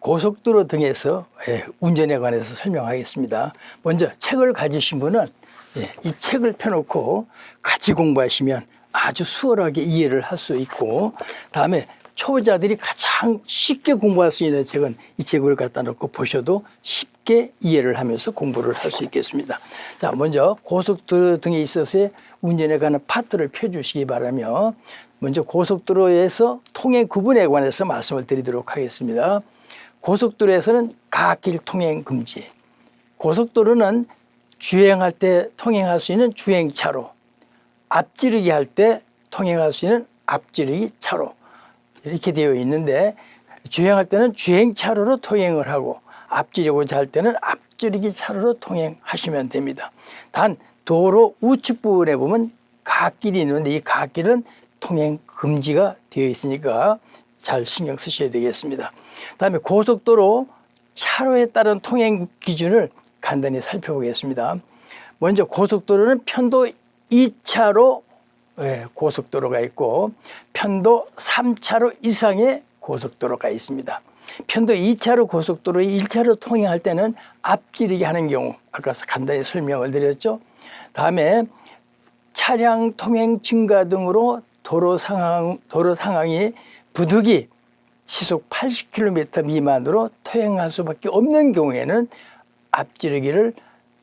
고속도로 등에서 예, 운전에 관해서 설명하겠습니다. 먼저 책을 가지신 분은 예, 이 책을 펴놓고 같이 공부하시면 아주 수월하게 이해를 할 수 있고 다음에 초보자들이 가장 쉽게 공부할 수 있는 책은 이 책을 갖다 놓고 보셔도 쉽게 이해를 하면서 공부를 할 수 있겠습니다. 자, 먼저 고속도로 등에 있어서의 운전에 관한 파트를 펴주시기 바라며 먼저 고속도로에서 통행 구분에 관해서 말씀을 드리도록 하겠습니다. 고속도로에서는 갓길 통행 금지. 고속도로는 주행할 때 통행할 수 있는 주행차로, 앞지르기 할 때 통행할 수 있는 앞지르기 차로 이렇게 되어 있는데 주행할 때는 주행차로로 통행을 하고 앞지르고자 할 때는 앞지르기 차로로 통행하시면 됩니다. 단 도로 우측 부분에 보면 갓길이 있는데 이 갓길은 통행 금지가 되어 있으니까 잘 신경 쓰셔야 되겠습니다. 다음에 고속도로 차로에 따른 통행 기준을 간단히 살펴보겠습니다. 먼저 고속도로는 편도 2차로 예, 고속도로가 있고 편도 3차로 이상의 고속도로가 있습니다. 편도 2차로 고속도로 1차로 통행할 때는 앞지르기 하는 경우 아까 간단히 설명을 드렸죠. 다음에 차량 통행 증가 등으로 도로 상황 도로 상황이 부득이 시속 80km 미만으로 통행할 수밖에 없는 경우에는 앞지르기를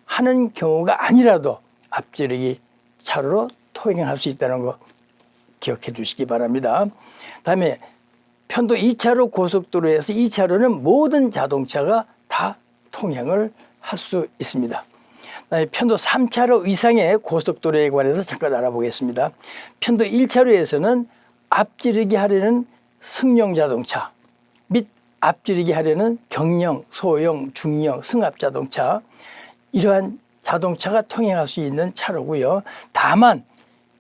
하는 경우가 아니라도 앞지르기 차로로 통행할 수 있다는 거 기억해 두시기 바랍니다. 다음에 편도 2차로 고속도로에서 2차로는 모든 자동차가 다 통행을 할 수 있습니다. 편도 3차로 이상의 고속도로에 관해서 잠깐 알아보겠습니다. 편도 1차로에서는 앞지르기 하려는 승용 자동차 및 앞지르기 하려는 경령, 소형, 중형, 승합 자동차 이러한 자동차가 통행할 수 있는 차로고요. 다만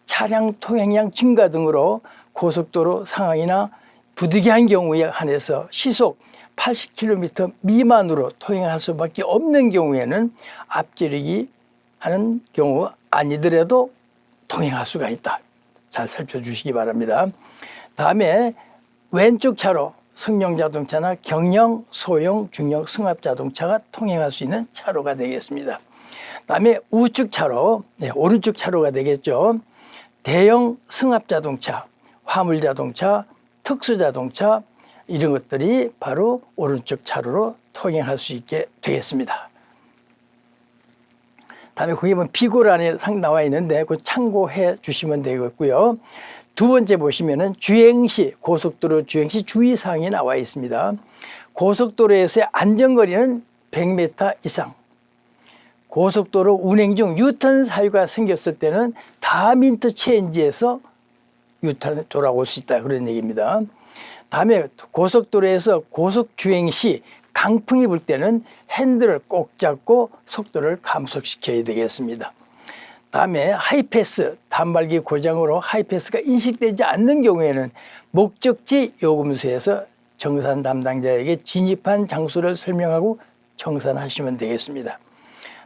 차량 통행량 증가 등으로 고속도로 상황이나 부득이한 경우에 한해서 시속 80km 미만으로 통행할 수밖에 없는 경우에는 앞지르기 하는 경우 아니더라도 통행할 수가 있다. 잘 살펴주시기 바랍니다. 다음에 왼쪽 차로 승용 자동차나 경령, 소형, 중형, 승합 자동차가 통행할 수 있는 차로가 되겠습니다. 다음에 우측 차로, 네, 오른쪽 차로가 되겠죠. 대형 승합 자동차, 화물 자동차, 특수 자동차 이런 것들이 바로 오른쪽 차로로 통행할 수 있게 되겠습니다. 다음에 거기 보면 비고란에 나와 있는데 그 참고해 주시면 되겠고요. 두 번째 보시면은 주행시 고속도로 주행시 주의사항이 나와 있습니다. 고속도로에서의 안전거리는 100m 이상 고속도로 운행 중 유턴 사유가 생겼을 때는 다음 인터체인지에서 유턴에 돌아올 수 있다 그런 얘기입니다. 다음에 고속도로에서 고속 주행 시 강풍이 불 때는 핸들을 꼭 잡고 속도를 감속시켜야 되겠습니다. 다음에 하이패스 단말기 고장으로 하이패스가 인식되지 않는 경우에는 목적지 요금소에서 정산 담당자에게 진입한 장소를 설명하고 정산하시면 되겠습니다.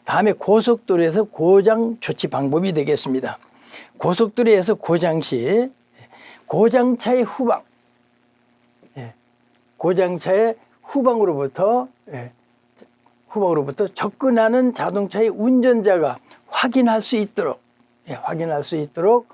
다음에 고속도로에서 고장 조치 방법이 되겠습니다. 고속도로에서 고장 시 고장차의 후방 예, 고장차의 후방으로부터 예, 후방으로부터 접근하는 자동차의 운전자가 확인할 수 있도록 예, 확인할 수 있도록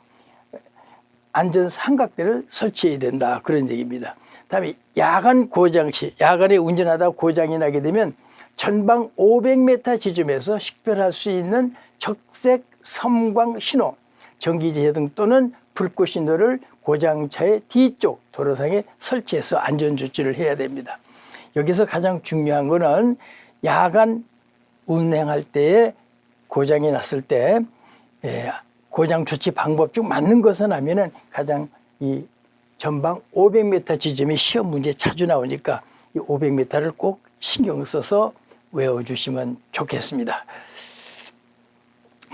안전 삼각대를 설치해야 된다 그런 얘기입니다. 다음에 야간 고장 시 야간에 운전하다 고장이 나게 되면 전방 500m 지점에서 식별할 수 있는 적색 섬광 신호, 전기제등 또는 불꽃 신호를 고장차의 뒤쪽 도로상에 설치해서 안전조치를 해야 됩니다. 여기서 가장 중요한 것은 야간 운행할 때에 고장이 났을 때 예, 고장 조치 방법 중 맞는 것은 하면은 가장 이 전방 500m 지점이 시험 문제 자주 나오니까 이 500m를 꼭 신경 써서 외워주시면 좋겠습니다.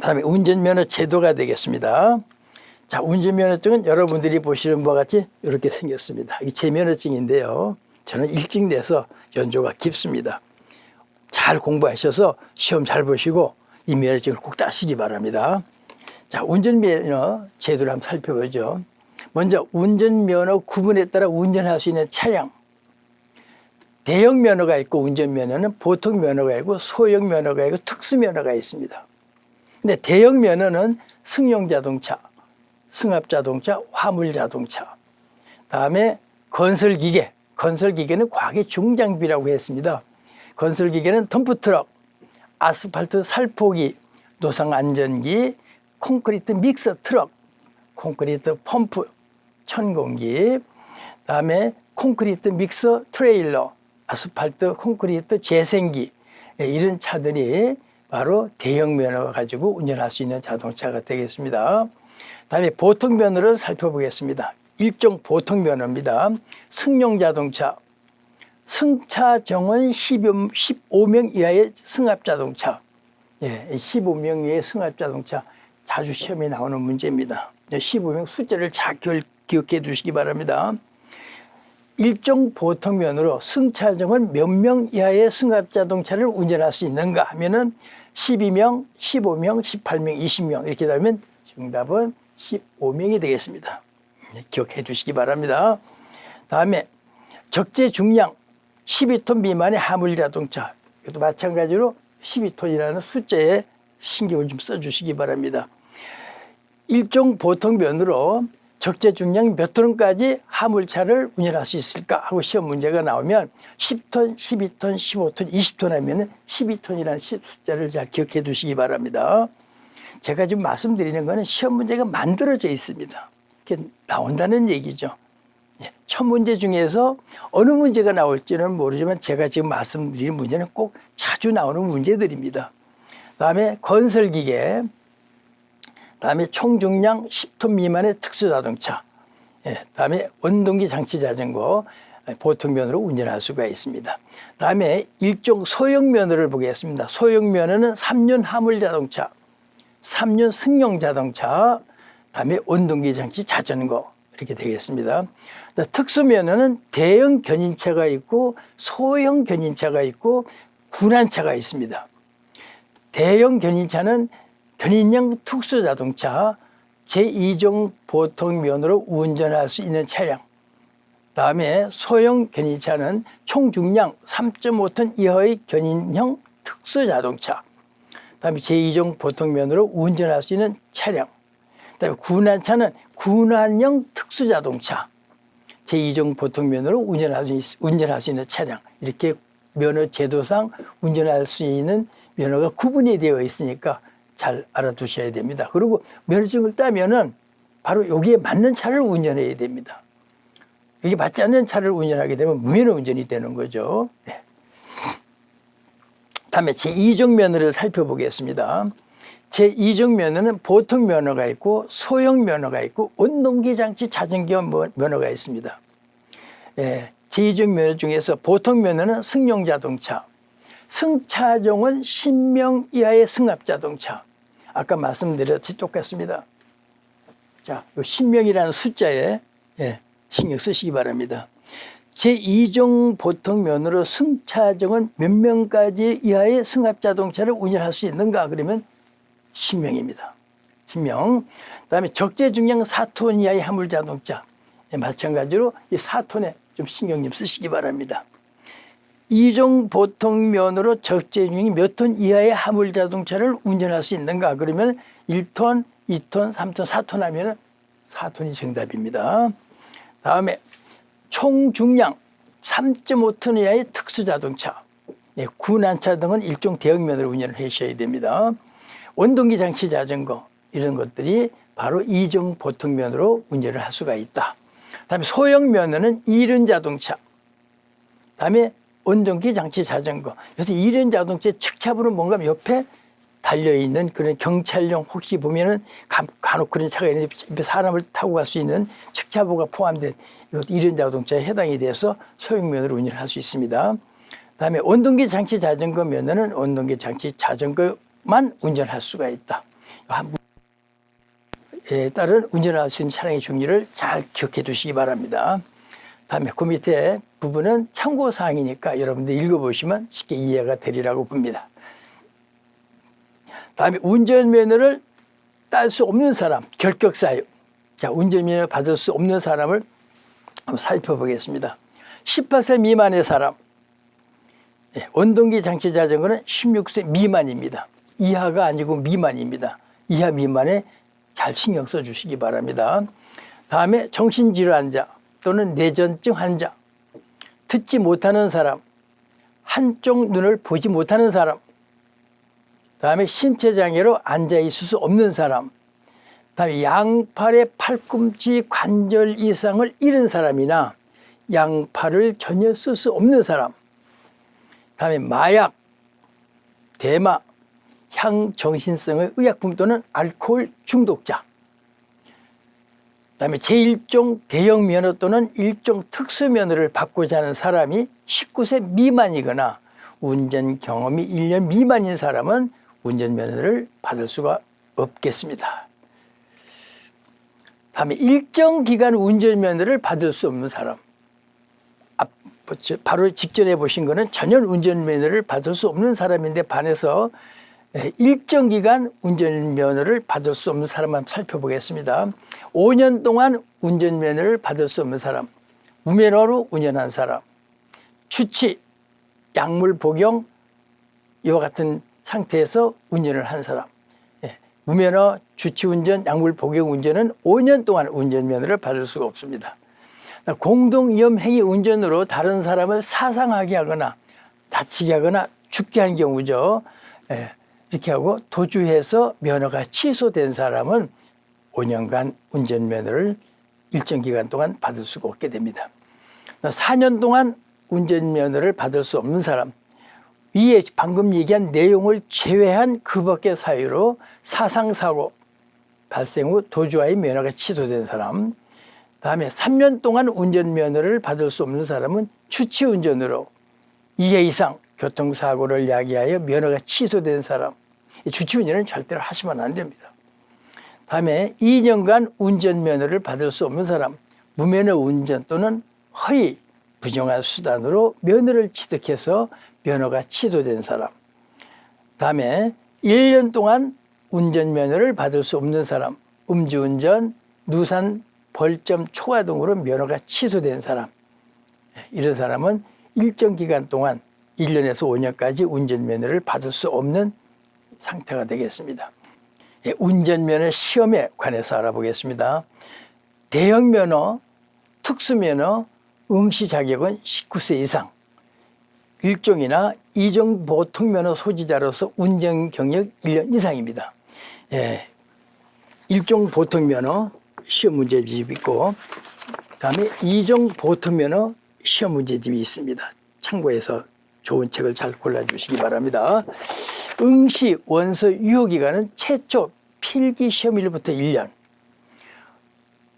다음에 운전면허 제도가 되겠습니다. 자, 운전면허증은 여러분들이 보시는 바와 같이 이렇게 생겼습니다. 이게 제 면허증인데요. 저는 일찍 내서 연조가 깊습니다. 잘 공부하셔서 시험 잘 보시고 이 면허증을 꼭 따시기 바랍니다. 자, 운전면허 제도를 한번 살펴보죠. 먼저 운전면허 구분에 따라 운전할 수 있는 차량 대형 면허가 있고 운전면허는 보통 면허가 있고 소형 면허가 있고 특수 면허가 있습니다. 근데 대형 면허는 승용 자동차, 승합 자동차, 화물 자동차, 다음에 건설 기계, 건설 기계는 과거의 중장비라고 했습니다. 건설 기계는 덤프트럭, 아스팔트 살포기, 노상 안정기, 콘크리트 믹서 트럭, 콘크리트 펌프, 천공기, 다음에 콘크리트 믹서 트레일러, 아스팔트 콘크리트 재생기 예, 이런 차들이 바로 대형 면허 가지고 운전할 수 있는 자동차가 되겠습니다. 다음에 보통 면허를 살펴보겠습니다. 일종 보통 면허입니다. 승용 자동차, 승차 정원 15명 이하의 승합 자동차, 예, 15명 이하의 승합 자동차 자주 시험에 나오는 문제입니다. 15명 숫자를 잘 기억해 두시기 바랍니다. 일종 보통면으로 승차정은 몇 명 이하의 승합 자동차를 운전할 수 있는가 하면 은 12명, 15명, 18명, 20명 이렇게 되면 정답은 15명이 되겠습니다. 네, 기억해 주시기 바랍니다. 다음에 적재 중량 12톤 미만의 화물 자동차 이것도 마찬가지로 12톤이라는 숫자에 신경을 좀 써주시기 바랍니다. 일종 보통 면으로 적재 중량 몇 톤까지 화물차를 운전할 수 있을까 하고 시험 문제가 나오면 10톤, 12톤, 15톤, 20톤 하면 12톤이라는 숫자를 잘 기억해 두시기 바랍니다. 제가 지금 말씀드리는 것은 시험 문제가 만들어져 있습니다. 이렇게 나온다는 얘기죠. 예, 첫 문제 중에서 어느 문제가 나올지는 모르지만 제가 지금 말씀드리는 문제는 꼭 자주 나오는 문제들입니다. 다음에 건설기계, 다음에 총중량 10톤 미만의 특수자동차, 예, 다음에 원동기 장치 자전거, 보통면으로 운전할 수가 있습니다. 다음에 일종 소형 면허를 보겠습니다. 소형 면허는 3륜 화물 자동차, 3륜 승용 자동차, 다음에 원동기 장치 자전거 이렇게 되겠습니다. 특수면허는 대형 견인차가 있고 소형 견인차가 있고 군안차가 있습니다. 대형 견인차는 견인형 특수자동차 제2종 보통면으로 운전할 수 있는 차량. 다음에 소형 견인차는 총 중량 3.5톤 이하의 견인형 특수자동차. 다음에 제2종 보통면으로 운전할 수 있는 차량. 그다음에 군안차는 군안형 특수자동차 제2종 보통면으로 운전할 수, 운전할 수 있는 차량 이렇게 면허 제도상 운전할 수 있는 면허가 구분이 되어 있으니까 잘 알아두셔야 됩니다. 그리고 면허증을 따면은 바로 여기에 맞는 차를 운전해야 됩니다. 이게 맞지 않는 차를 운전하게 되면 무면허 운전이 되는 거죠. 네. 다음에 제2종 면허를 살펴보겠습니다. 제2종 면허는 보통 면허가 있고 소형 면허가 있고 운동기 장치 자전거 면허가 있습니다. 예, 제2종 면허 중에서 보통 면허는 승용 자동차, 승차종은 10명 이하의 승합 자동차. 아까 말씀드렸듯이 똑같습니다. 자, 10명이라는 숫자에 예, 신경 쓰시기 바랍니다. 제2종 보통면으로 승차종은 몇 명까지 이하의 승합 자동차를 운전할 수 있는가 그러면 10명입니다. 10명. 그 다음에 적재 중량 4톤 이하의 화물자동차. 예, 마찬가지로 이 4톤에 좀 신경 좀 쓰시기 바랍니다. 이종 보통면으로 적재 중이 몇 톤 이하의 화물 자동차를 운전할 수 있는가 그러면 1톤, 2톤, 3톤, 4톤 하면 4톤이 정답입니다. 다음에 총 중량 3.5톤 이하의 특수자동차 예, 군안차 등은 일종 대형면으로 운전을 하셔야 됩니다. 원동기 장치 자전거 이런 것들이 바로 이종 보통면으로 운전을 할 수가 있다. 다음에 소형 면허는 이륜 자동차 다음에 원동기 장치 자전거. 그래서 이륜 자동차의 측차부로 뭔가 옆에 달려있는 그런 경찰용 혹시 보면은 간혹 그런 차가 있는데 사람을 타고 갈 수 있는 측차부가 포함된 이것도 이륜 자동차에 해당이 돼서 소형면허로 운전할 수 있습니다. 다음에 원동기 장치 자전거 면허는 원동기 장치 자전거 만 운전할 수가 있다. 에 따른 운전할 수 있는 차량의 종류를 잘 기억해 두시기 바랍니다. 다음에 그 밑에 부분은 참고사항이니까 여러분들 읽어보시면 쉽게 이해가 되리라고 봅니다. 다음에 운전면허를 딸 수 없는 사람, 결격사유. 자, 운전면허 받을 수 없는 사람을 살펴보겠습니다. 18세 미만의 사람, 예, 원동기 장치 자전거는 16세 미만입니다. 이하가 아니고 미만입니다. 이하 미만에 잘 신경 써 주시기 바랍니다. 다음에 정신질환자 또는 뇌전증 환자, 듣지 못하는 사람, 한쪽 눈을 보지 못하는 사람, 다음에 신체 장애로 앉아 있을 수 없는 사람, 다음에 양팔의 팔꿈치 관절 이상을 잃은 사람이나 양팔을 전혀 쓸 수 없는 사람, 다음에 마약, 대마, 향정신성의 의약품 또는 알코올 중독자, 그 다음에 제1종 대형 면허 또는 일종 특수 면허를 받고자 하는 사람이 19세 미만이거나 운전 경험이 1년 미만인 사람은 운전 면허를 받을 수가 없겠습니다. 다음에 일정 기간 운전 면허를 받을 수 없는 사람. 앞, 바로 직전에 보신 거는 전혀 운전 면허를 받을 수 없는 사람인데 반해서 예, 일정 기간 운전면허를 받을 수 없는 사람만 살펴보겠습니다. 5년 동안 운전면허를 받을 수 없는 사람, 무면허로 운전한 사람, 추치, 약물 복용 이와 같은 상태에서 운전을 한 사람, 예, 무면허, 주치운전, 약물 복용 운전은 5년 동안 운전면허를 받을 수가 없습니다. 공동위험 행위 운전으로 다른 사람을 사상하게 하거나 다치게 하거나 죽게 하는 경우죠. 예. 이렇게 하고 도주해서 면허가 취소된 사람은 5년간 운전면허를 일정 기간 동안 받을 수가 없게 됩니다. 4년 동안 운전면허를 받을 수 없는 사람 위에 방금 얘기한 내용을 제외한 그 밖의 사유로 사상사고 발생 후 도주와의 면허가 취소된 사람 다음에 3년 동안 운전면허를 받을 수 없는 사람은 주치운전으로 2회 이상 교통사고를 야기하여 면허가 취소된 사람 주치운전은 절대로 하시면 안 됩니다. 다음에 2년간 운전면허를 받을 수 없는 사람, 무면허 운전 또는 허위, 부정한 수단으로 면허를 취득해서 면허가 취소된 사람, 다음에 1년 동안 운전면허를 받을 수 없는 사람, 음주운전, 누산, 벌점 초과 등으로 면허가 취소된 사람, 이런 사람은 일정 기간 동안 1년에서 5년까지 운전면허를 받을 수 없는 상태가 되겠습니다. 예, 운전면허 시험에 관해서 알아보겠습니다. 대형면허, 특수면허, 응시 자격은 19세 이상, 일종이나 이종 보통면허 소지자로서 운전 경력 1년 이상입니다. 예, 일종 보통면허 시험 문제집이 있고 다음에 이종 보통면허 시험 문제집이 있습니다. 참고해서 좋은 책을 잘 골라주시기 바랍니다. 응시 원서 유효기간은 최초 필기시험일부터 1년.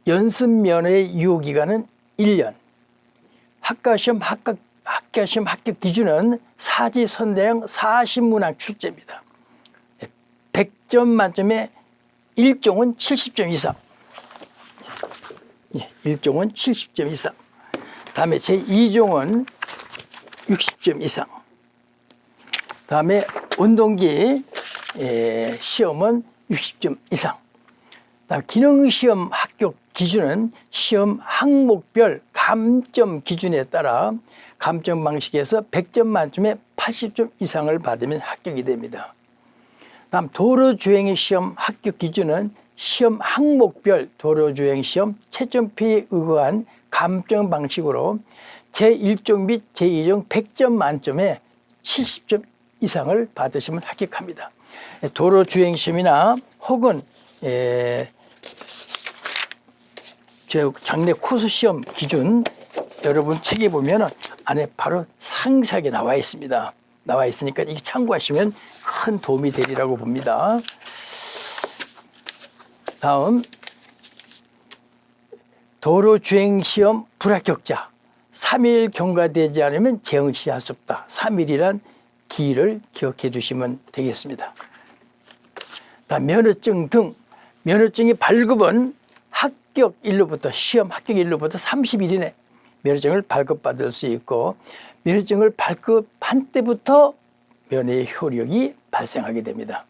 연습면허의 유효기간은 1년. 학과시험 합격, 학교시험 합격 기준은 사지선대형 40문항 출제입니다. 100점 만점에 1종은 70점 이상. 예, 1종은 70점 이상. 다음에 제2종은 60점 이상 다음에 운동기 예, 시험은 60점 이상 기능시험 합격 기준은 시험 항목별 감점 기준에 따라 감점 방식에서 100점 만점에 80점 이상을 받으면 합격이 됩니다. 다음 도로주행 시험 합격 기준은 시험 항목별 도로주행 시험 채점표에 의거한 감점 방식으로 제1종 및 제2종 100점 만점에 70점 이상을 받으시면 합격합니다. 도로 주행 시험이나 혹은 에, 저 장례 코스 시험 기준 여러분 책에 보면 안에 바로 상세하게 나와 있습니다. 나와 있으니까 이게 참고하시면 큰 도움이 되리라고 봅니다. 다음 도로 주행 시험 불합격자 3일 경과되지 않으면 재응시할 수 없다. 3일이란 기일을 기억해 두시면 되겠습니다. 다음 면허증 등 면허증이 발급은 합격 일로부터 시험 합격 일로부터 30일 이내 면허증을 발급받을 수 있고 면허증을 발급한 때부터 면허의 효력이 발생하게 됩니다.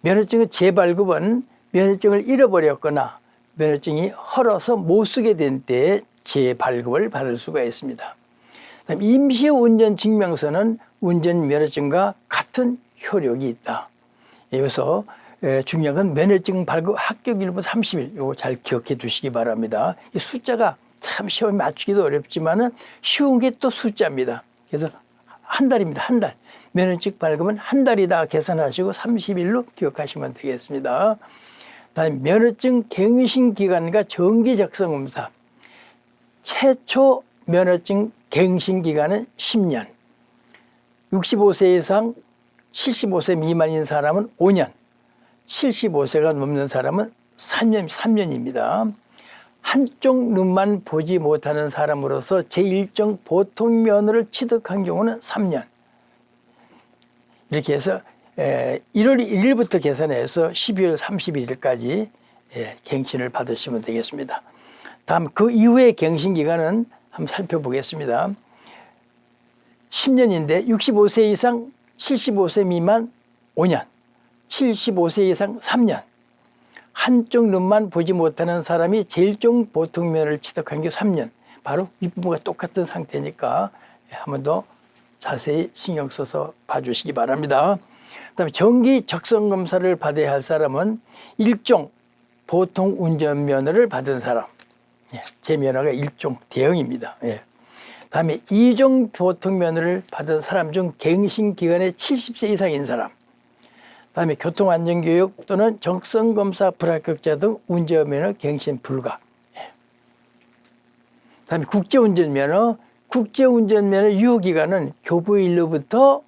면허증의 재발급은 면허증을 잃어버렸거나 면허증이 헐어서 못 쓰게 된 때에 재발급을 받을 수가 있습니다. 임시운전 증명서는 운전면허증과 같은 효력이 있다. 여기서 에, 중요한 건 면허증 발급 합격일부 30일 요거 잘 기억해 두시기 바랍니다. 이 숫자가 참 시험에 맞추기도 어렵지만 은 쉬운 게 또 숫자입니다. 그래서 한 달입니다. 한 달. 면허증 발급은 한 달이다 계산하시고 30일로 기억하시면 되겠습니다. 다음 면허증 갱신 기간과 정기 작성 검사. 최초 면허증 갱신 기간은 10년. 65세 이상 75세 미만인 사람은 5년. 75세가 넘는 사람은 3년, 3년입니다. 한쪽 눈만 보지 못하는 사람으로서 제1종 보통 면허를 취득한 경우는 3년. 이렇게 해서 1월 1일부터 계산해서 12월 31일까지 갱신을 받으시면 되겠습니다. 다음 그 이후의 갱신 기간은 한번 살펴보겠습니다. 10년인데 65세 이상 75세 미만 5년, 75세 이상 3년, 한쪽 눈만 보지 못하는 사람이 제일종 보통면을 취득한 게 3년. 바로 윗부분과 똑같은 상태니까 한 번 더 자세히 신경 써서 봐주시기 바랍니다. 그 다음에 정기 적성 검사를 받아야 할 사람은 일종 보통 운전면허를 받은 사람. 예, 제 면허가 일종 대형입니다. 예. 다음에 이종 보통 면허를 받은 사람 중 갱신 기간에 70세 이상인 사람. 다음에 교통안전교육 또는 적성검사 불합격자 등 운전면허 갱신 불가. 예. 다음에 국제운전면허, 국제운전면허 유효기간은 교부일로부터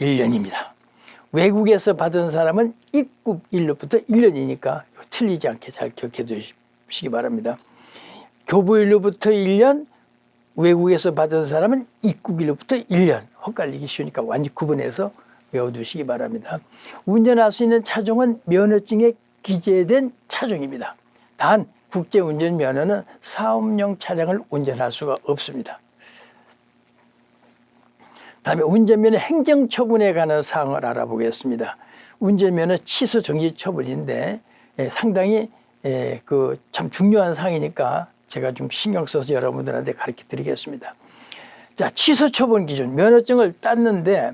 1년입니다. 외국에서 받은 사람은 입국일로부터 1년이니까 틀리지 않게 잘 기억해 두시 기 바랍니다. 교부일로부터 1년, 외국에서 받은 사람은 입국일로부터 1년. 헛갈리기 쉬우니까 완전 구분해서 외워두시기 바랍니다. 운전할 수 있는 차종은 면허증에 기재된 차종입니다. 단 국제운전 면허는 사업용 차량을 운전할 수가 없습니다. 다음에 운전면허 행정처분에 관한 사항을 알아보겠습니다. 운전면허 취소 정지 처분인데 예, 상당히 예, 그 참 중요한 사항이니까 제가 좀 신경 써서 여러분들한테 가르쳐 드리겠습니다. 자, 취소 처분 기준 면허증을 땄는데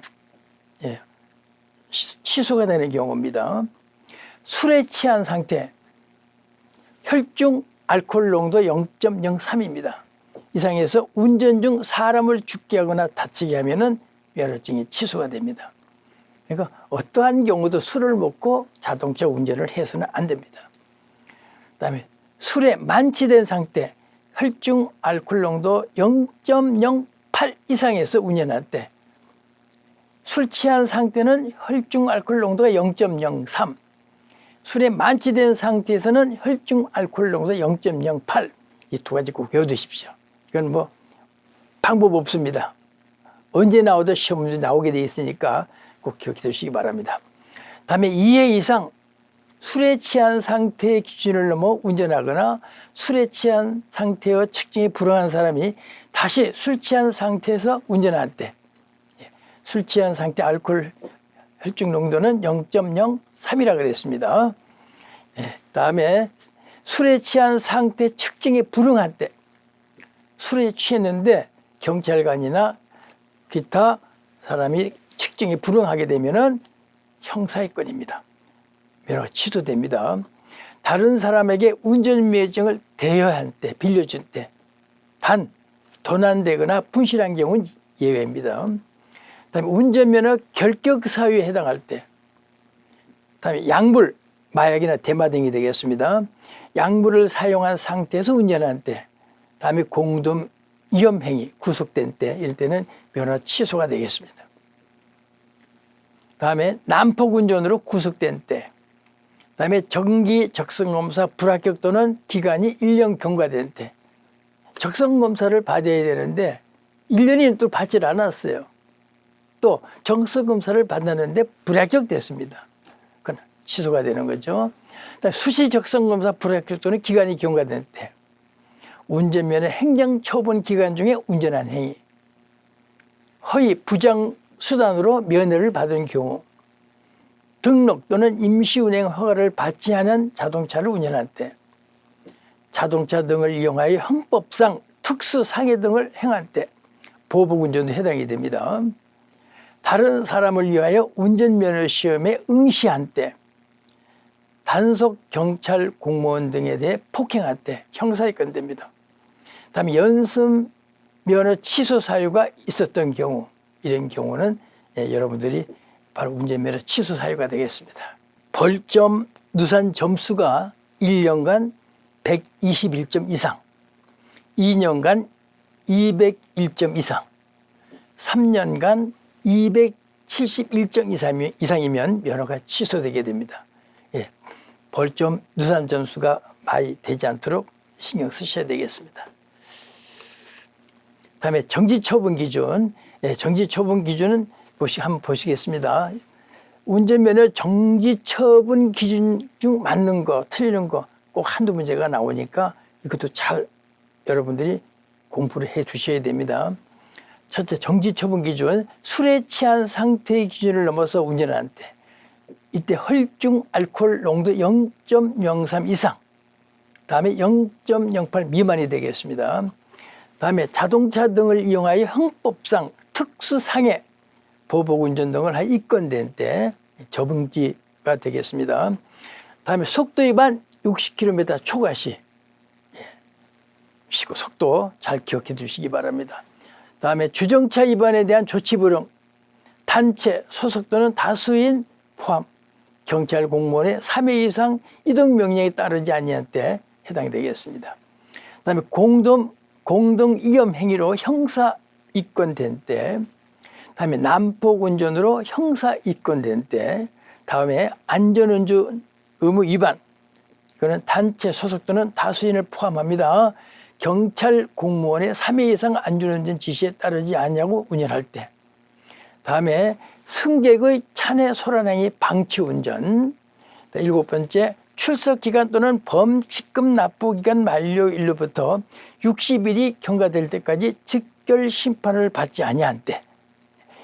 예, 취소가 되는 경우입니다. 술에 취한 상태, 혈중 알코올 농도 0.03입니다. 이상해서 운전 중 사람을 죽게 하거나 다치게 하면 면허증이 취소가 됩니다. 그러니까 어떠한 경우도 술을 먹고 자동차 운전을 해서는 안 됩니다. 그다음에 술에 만취된 상태, 혈중 알코올 농도 0.08 이상에서 운전할 때 술 취한 상태는 혈중 알코올 농도가 0.03 술에 만취된 상태에서는 혈중 알코올 농도 0.08 이 두 가지 꼭 외워두십시오. 이건 뭐 방법 없습니다. 언제 나오도 시험 문제 나오게 돼 있으니까 꼭 기억해 두시기 바랍니다. 다음에 2회 이상 술에 취한 상태의 기준을 넘어 운전하거나 술에 취한 상태와 측정이 불허한 사람이 다시 술 취한 상태에서 운전할 때 술 취한 상태 알코올 혈중 농도는 0.03이라 그랬습니다. 예, 다음에 술에 취한 상태 측정에 불응할 때 술에 취했는데 경찰관이나 기타 사람이 측정에 불응하게 되면 은 형사의 건입니다. 면허가 취소됩니다. 다른 사람에게 운전면허증을 대여한 때, 빌려준 때, 단 도난되거나 분실한 경우는 예외입니다. 다음에 운전면허 결격 사유에 해당할 때, 다음에 약물, 마약이나 대마 등이 되겠습니다. 약물을 사용한 상태에서 운전할 때, 다음에 공동 위험행위 구속된 때 이럴 때는 면허 취소가 되겠습니다. 다음에 난폭 운전으로 구속된 때 다음에 정기 적성검사 불합격 또는 기간이 1년 경과된 때 적성검사를 받아야 되는데 1년이 또 받질 않았어요. 또 적성검사를 받았는데 불합격됐습니다. 그건 취소가 되는 거죠. 수시 적성검사 불합격 또는 기간이 경과된 때 운전면허 행정처분 기간 중에 운전한 행위 허위 부정 수단으로 면허를 받은 경우 등록 또는 임시운행 허가를 받지 않은 자동차를 운전할 때 자동차 등을 이용하여 형법상 특수상해 등을 행할 때 보복운전도 해당이 됩니다. 다른 사람을 위하여 운전면허 시험에 응시한 때 단속 경찰 공무원 등에 대해 폭행한 때 형사에 건됩니다. 다음에 연습 면허 취소 사유가 있었던 경우 이런 경우는 예, 여러분들이 바로 운전면허 취소 사유가 되겠습니다. 벌점 누산 점수가 1년간 121점 이상, 2년간 201점 이상, 3년간 271점 이상이면, 면허가 취소되게 됩니다. 예, 벌점 누산 점수가 많이 되지 않도록 신경 쓰셔야 되겠습니다. 다음에 정지처분 기준, 예, 정지처분 기준은 보시, 한번 보시겠습니다. 운전면허 정지 처분 기준 중 맞는 거, 틀리는 거 꼭 한두 문제가 나오니까 이것도 잘 여러분들이 공부를 해 두셔야 됩니다. 첫째, 정지 처분 기준. 술에 취한 상태의 기준을 넘어서 운전할 때 이때 혈중 알코올 농도 0.03 이상 다음에 0.08 미만이 되겠습니다. 다음에 자동차 등을 이용하여 형법상 특수상해 보복운전 등을 한 입건된 때 저분지가 되겠습니다. 다음에 속도 위반 60km 초과시 예, 시고 속도 잘 기억해 두시기 바랍니다. 다음에 주정차 위반에 대한 조치 불응 단체 소속 또는 다수인 포함 경찰 공무원의 3회 이상 이동 명령에 따르지 아니한 때 해당되겠습니다. 그다음에 공동 공동 이염 행위로 형사 입건된 때, 다음에 난폭 운전으로 형사 입건된 때, 다음에 안전운전 의무 위반, 이거는 단체 소속 또는 다수인을 포함합니다. 경찰 공무원의 3회 이상 안전운전 지시에 따르지 않냐고 운전할 때, 다음에 승객의 차내 소란행위 방치 운전, 일곱 번째 출석 기간 또는 범칙금 납부 기간 만료일로부터 60일이 경과될 때까지 즉결 심판을 받지 아니한 때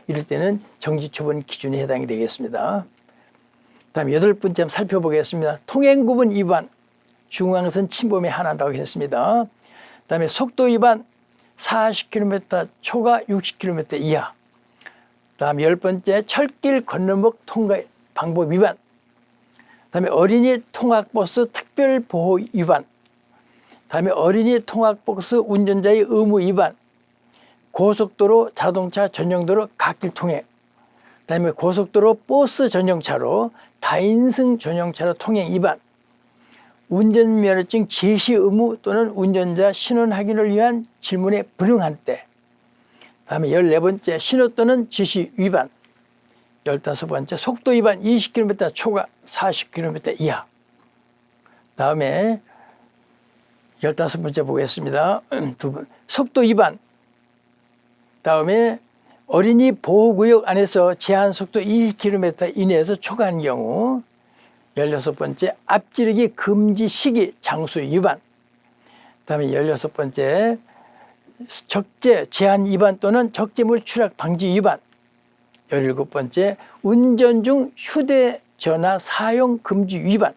이럴 때는 정지처분 기준에 해당이 되겠습니다. 다음 여덟 번째 살펴보겠습니다. 통행구분 위반 중앙선 침범에 한한다고 했습니다. 다음에 속도 위반 40km 초과 60km 이하 다음 열 번째 철길 건너목 통과 방법 위반 다음에 어린이 통학버스 특별보호 위반 다음에 어린이 통학버스 운전자의 의무 위반 고속도로 자동차 전용도로 갓길 통행 다음에 고속도로 버스 전용차로 다인승 전용차로 통행 위반 운전면허증 제시 의무 또는 운전자 신원 확인을 위한 질문에 불응한 때 다음에 열네 번째 신호 또는 지시 위반 열다섯 번째 속도 위반 20km 초과 40km 이하 다음에 열다섯 번째 보겠습니다. 두 번. 속도 위반 다음에 어린이 보호구역 안에서 제한 속도 20km 이내에서 초과한 경우 열여섯 번째 앞지르기 금지 시기 장수 위반. 다음에 열여섯 번째 적재 제한 위반 또는 적재물 추락 방지 위반. 열일곱 번째 운전 중 휴대전화 사용 금지 위반.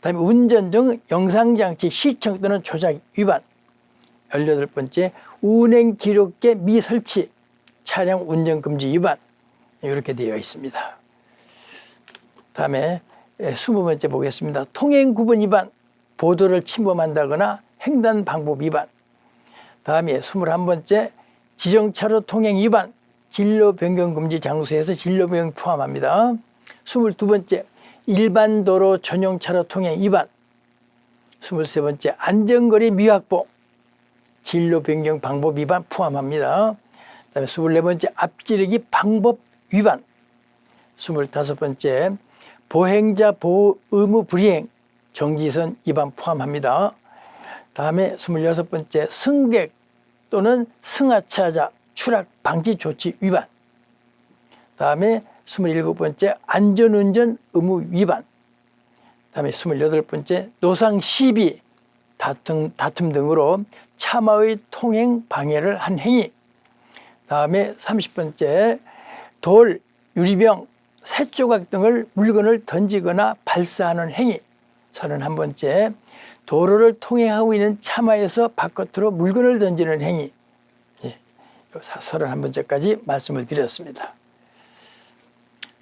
다음에 운전 중 영상장치 시청 또는 조작 위반. 열여덟 번째 운행 기록계 미설치 차량 운전 금지 위반 이렇게 되어 있습니다. 다음에 스무 번째 보겠습니다. 통행 구분 위반 보도를 침범한다거나 횡단 방법 위반 다음에 스물한 번째 지정차로 통행 위반 진로 변경 금지 장소에서 진로 변경 포함합니다. 22번째 일반 도로 전용 차로 통행 위반 23번째 안전거리 미확보 진로 변경 방법 위반 포함합니다. 그다음에 24번째 앞지르기 방법 위반 25번째 보행자 보호 의무 불이행 정지선 위반 포함합니다. 다음에 26번째 승객 또는 승하차자 추락 방지 조치 위반 다음에 27번째 안전운전 의무 위반 다음에 28번째 노상 시비 다툼, 다툼 등으로 차마의 통행 방해를 한 행위 다음에 30번째 돌, 유리병, 새조각 등을 물건을 던지거나 발사하는 행위 31번째 도로를 통행하고 있는 차마에서 바깥으로 물건을 던지는 행위 31번째까지 말씀을 드렸습니다.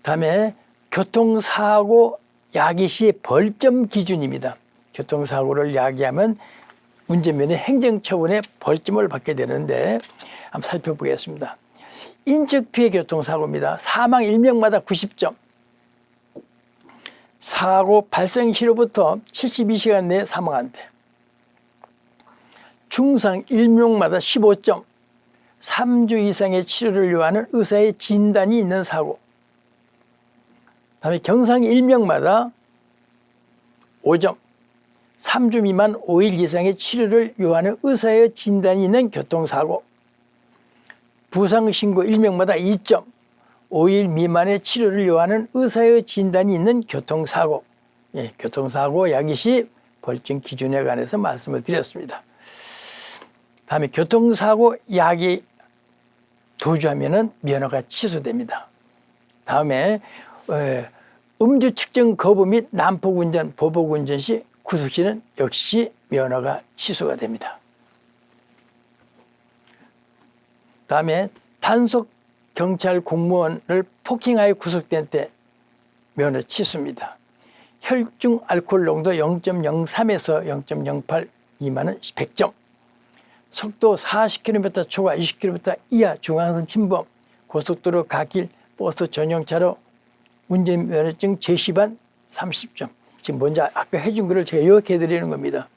다음에 교통사고 야기 시 벌점 기준입니다. 교통사고를 야기하면 운전면허 행정처분의 벌점을 받게 되는데 한번 살펴보겠습니다. 인적피해 교통사고입니다. 사망 1명마다 90점. 사고 발생 시로부터 72시간 내에 사망한 데. 중상 1명마다 15점. 3주 이상의 치료를 요하는 의사의 진단이 있는 사고. 다음에 경상 1명마다 5점. 3주 미만 5일 이상의 치료를 요하는 의사의 진단이 있는 교통사고. 부상신고 1명마다 2점. 5일 미만의 치료를 요하는 의사의 진단이 있는 교통사고. 예, 교통사고 야기시 벌점 기준에 관해서 말씀을 드렸습니다. 다음에 교통사고 야기 도주하면 면허가 취소됩니다. 다음에 어, 음주 측정 거부 및 난폭 운전, 보복 운전 시 구속 시는 역시 면허가 취소가 됩니다. 다음에 단속 경찰 공무원을 폭행하여 구속된 때 면허 취소입니다. 혈중 알코올 농도 0.03에서 0.08 미만은 100점. 속도 40km 초과 20km 이하 중앙선 침범, 고속도로 가길, 버스 전용차로 운전면허증 제시반 30점. 지금 먼저 아까 해준 거를 제가 요약해 드리는 겁니다.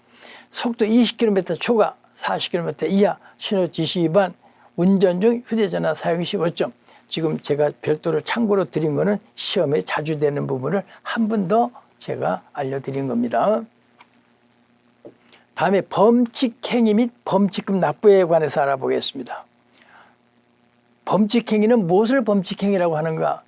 속도 20km 초과 40km 이하 신호 지시 위반 운전 중 휴대전화 사용 15점. 지금 제가 별도로 참고로 드린 거는 시험에 자주 되는 부분을 한 번 더 제가 알려드린 겁니다. 다음에 범칙행위 및 범칙금 납부에 관해서 알아보겠습니다. 범칙행위는 무엇을 범칙행위라고 하는가?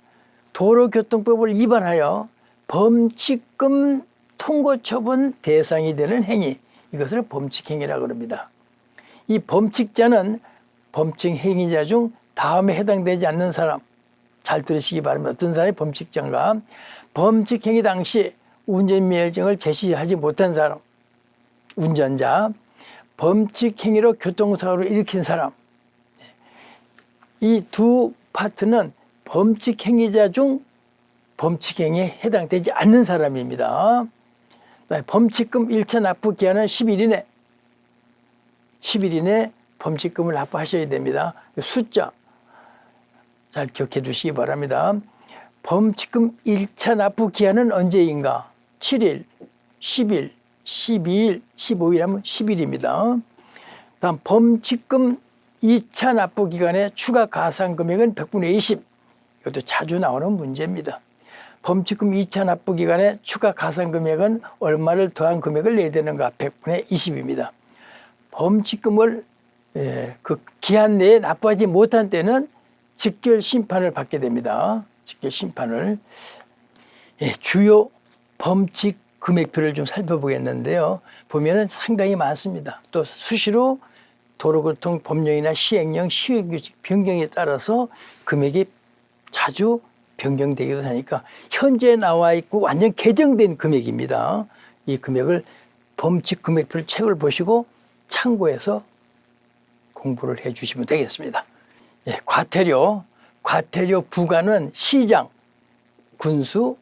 도로교통법을 위반하여 범칙금 통고 처분 대상이 되는 행위 이것을 범칙행위라고 합니다. 이 범칙자는 범칙행위자 중 다음에 해당되지 않는 사람 잘 들으시기 바랍니다. 어떤 사람이 범칙자인가? 범칙행위 당시 운전면허증을 제시하지 못한 사람 운전자 범칙행위로 교통사고를 일으킨 사람 이 두 파트는 범칙행위자 중 범칙행위에 해당되지 않는 사람입니다. 범칙금 1차 납부 기한은 10일 이내 10일 이내 범칙금을 납부하셔야 됩니다. 숫자 잘 기억해 두시기 바랍니다. 범칙금 1차 납부 기한은 언제인가? 7일, 10일, 12일, 15일 하면 10일입니다. 다음 범칙금 2차 납부 기간의 추가 가산 금액은 100분의 20. 이것도 자주 나오는 문제입니다. 범칙금 2차 납부 기간에 추가 가산 금액은 얼마를 더한 금액을 내야 되는가? 100분의 20입니다. 범칙금을 예, 그 기한 내에 납부하지 못한 때는 직결 심판을 받게 됩니다. 직결 심판을 예, 주요 범칙 금액표를 좀 살펴보겠는데요. 보면은 상당히 많습니다. 또 수시로 도로교통 법령이나 시행령, 시행규칙 변경에 따라서 금액이 자주 변경되기도 하니까 현재 나와 있고 완전 개정된 금액입니다. 이 금액을 범칙 금액표를 책을 보시고 참고해서 공부를 해 주시면 되겠습니다. 예, 과태료, 과태료 부과는 시장, 군수,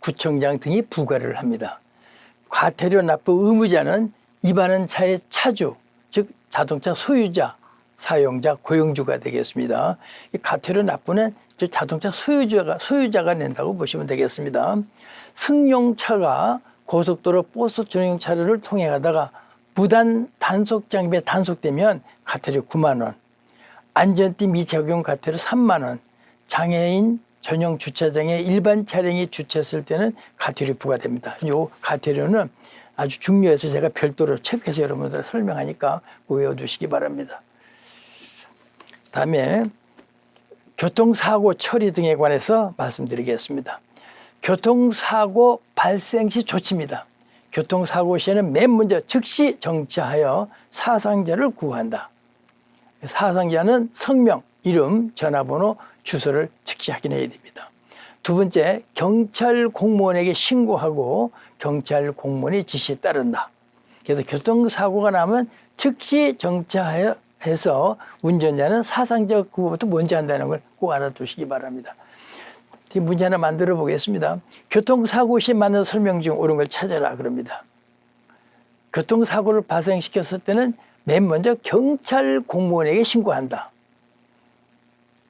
구청장 등이 부과를 합니다. 과태료 납부 의무자는 위반한 차의 차주, 즉 자동차 소유자, 사용자, 고용주가 되겠습니다. 이 과태료 납부는 즉 자동차 소유자가 소유자가 낸다고 보시면 되겠습니다. 승용차가 고속도로 버스 전용차를 통해 가다가 부단 단속 장비에 단속되면 과태료 9만 원, 안전띠 미적용 과태료 3만 원, 장애인 전용 주차장에 일반 차량이 주차했을 때는 과태료 부과됩니다. 요 과태료는 아주 중요해서 제가 별도로 체크해서 여러분들 설명하니까 외워두시기 바랍니다. 다음에 교통사고 처리 등에 관해서 말씀드리겠습니다. 교통사고 발생 시 조치입니다. 교통사고 시에는 맨 먼저 즉시 정차하여 사상자를 구한다. 사상자는 성명, 이름, 전화번호, 주소를 즉시 확인해야 됩니다. 두 번째, 경찰 공무원에게 신고하고 경찰 공무원의 지시에 따른다. 그래서 교통사고가 나면 즉시 정차하여 해서 운전자는 사상적 구호부터 먼저 한다는 걸 꼭 알아두시기 바랍니다. 이 문제 하나 만들어 보겠습니다. 교통사고 시 맞는 설명 중 옳은 걸 찾아라 그럽니다. 교통사고를 발생시켰을 때는 맨 먼저 경찰 공무원에게 신고한다.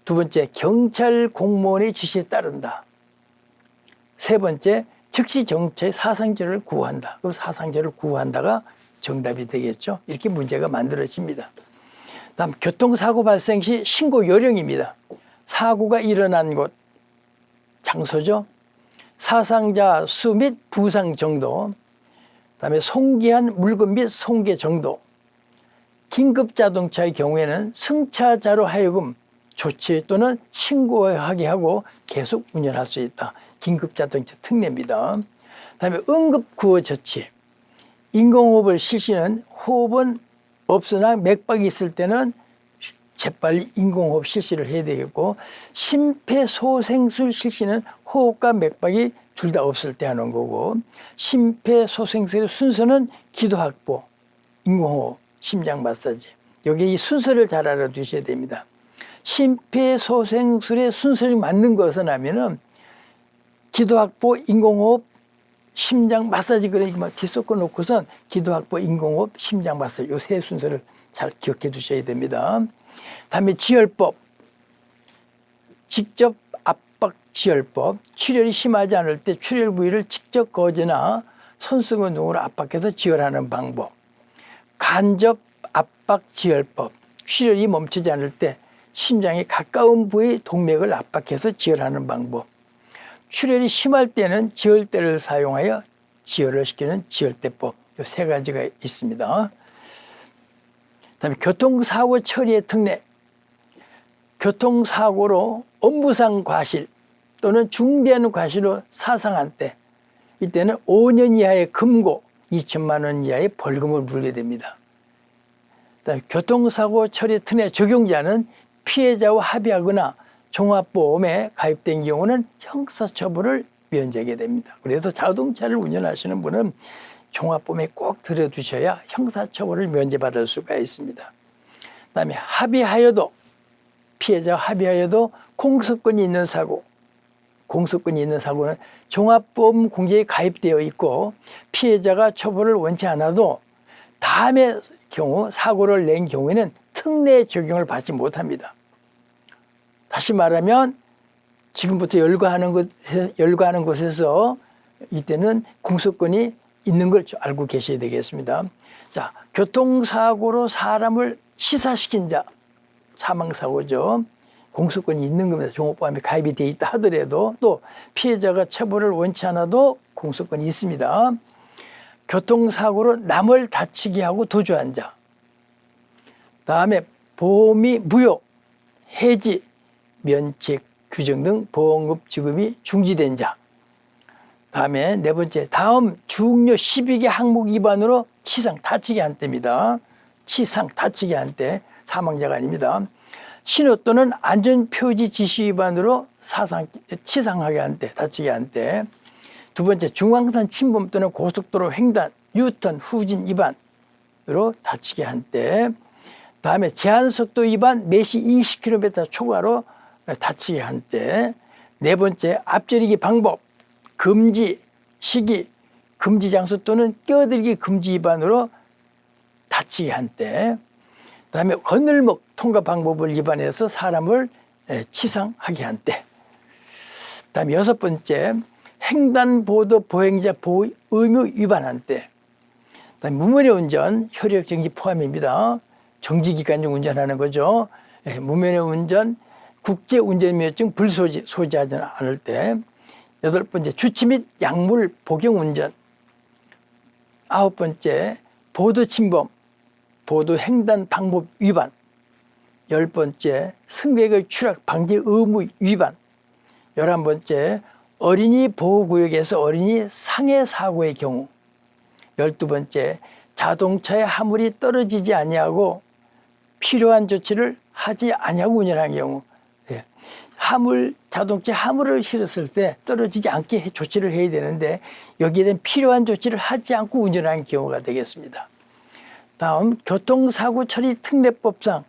두 번째, 경찰 공무원의 지시에 따른다. 세 번째, 즉시 정체의 사상자를 구한다. 그 사상자를 구한다가 정답이 되겠죠. 이렇게 문제가 만들어집니다. 다음 교통사고 발생 시 신고 요령입니다. 사고가 일어난 곳, 장소죠. 사상자 수 및 부상 정도, 그다음에 송기한 물건 및 송계 정도, 긴급 자동차의 경우에는 승차자로 하여금 조치 또는 신고하게 하고 계속 운전할 수 있다. 긴급 자동차 특례입니다. 그다음에 응급 구호 조치, 인공호흡을 실시는 호흡은 없으나 맥박이 있을 때는 재빨리 인공호흡 실시를 해야 되겠고 심폐소생술 실시는 호흡과 맥박이 둘 다 없을 때 하는 거고 심폐소생술의 순서는 기도 확보, 인공호흡, 심장 마사지 여기 이 순서를 잘 알아두셔야 됩니다. 심폐소생술의 순서를 맞는 것은 하면은 기도 확보, 인공호흡, 심장 마사지 그러니까 막 뒤섞어 놓고선 기도 확보, 인공호흡, 심장 마사지 요 세 순서를 잘 기억해 두셔야 됩니다. 다음에 지혈법. 직접 압박 지혈법. 출혈이 심하지 않을 때 출혈 부위를 직접 거거나 손수건 운동으로 압박해서 지혈하는 방법. 간접 압박 지혈법. 출혈이 멈추지 않을 때 심장에 가까운 부위 동맥을 압박해서 지혈하는 방법 출혈이 심할 때는 지혈대를 사용하여 지혈을 시키는 지혈대법 이 세 가지가 있습니다. 그다음에 교통사고 처리의 특례 교통사고로 업무상 과실 또는 중대한 과실로 사상한 때 이때는 5년 이하의 금고 2천만 원 이하의 벌금을 물게 됩니다. 교통사고 처리 특례 적용자는 피해자와 합의하거나 종합보험에 가입된 경우는 형사처벌을 면제하게 됩니다. 그래서 자동차를 운전하시는 분은 종합보험에 꼭 들여두셔야 형사처벌을 면제받을 수가 있습니다. 그 다음에 합의하여도 피해자 합의하여도 공소권이 있는 사고 공소권이 있는 사고는 종합보험 공제에 가입되어 있고 피해자가 처벌을 원치 않아도 다음의 경우 사고를 낸 경우에는 특례 적용을 받지 못합니다. 다시 말하면 지금부터 열거하는 곳 열거하는 곳에서 이때는 공소권이 있는 걸 알고 계셔야 되겠습니다. 자, 교통사고로 사람을 시사시킨 자, 사망사고죠. 공소권이 있는 겁니다. 종업보험에 가입이 돼 있다 하더라도 또 피해자가 처벌을 원치 않아도 공소권이 있습니다. 교통사고로 남을 다치게 하고 도주한 자. 다음에 보험이 무효, 해지, 면책, 규정 등 보험급 지급이 중지된 자. 다음에 네 번째, 다음 중요 12개 항목 위반으로 치상, 다치게 한 때입니다. 치상, 다치게 한 때, 사망자가 아닙니다. 신호 또는 안전표지 지시 위반으로 사상, 치상하게 한 때, 다치게 한 때. 두 번째, 중앙선 침범 또는 고속도로 횡단, 유턴, 후진 위반으로 다치게 한 때. 다음에 제한속도 위반 매시 20km 초과로 다치게 한 때. 네 번째, 앞저리기 방법, 금지, 시기, 금지 장소 또는 끼어들기 금지 위반으로 다치게 한 때. 그다음에 건널목 통과 방법을 위반해서 사람을 치상하게 한 때. 그다음에 여섯 번째 횡단보도 보행자 보호 의무 위반한 때. 그다음에 무면허 운전 효력 정지 포함입니다. 정지 기간 중 운전하는 거죠. 무면허 운전 국제 운전면허증 불소지 소지하지 않을 때. 여덟 번째 주치 및 약물 복용 운전. 아홉 번째 보도 침범 보도 횡단 방법 위반 열 번째 승객의 추락 방지 의무 위반 열한 번째 어린이 보호구역에서 어린이 상해 사고의 경우 열두 번째 자동차의 화물이 떨어지지 아니하고 필요한 조치를 하지 아니하고 운전한 경우 예. 화물 자동차 화물을 실었을 때 떨어지지 않게 조치를 해야 되는데 여기에 대한 필요한 조치를 하지 않고 운전한 경우가 되겠습니다. 다음 교통사고 처리 특례법상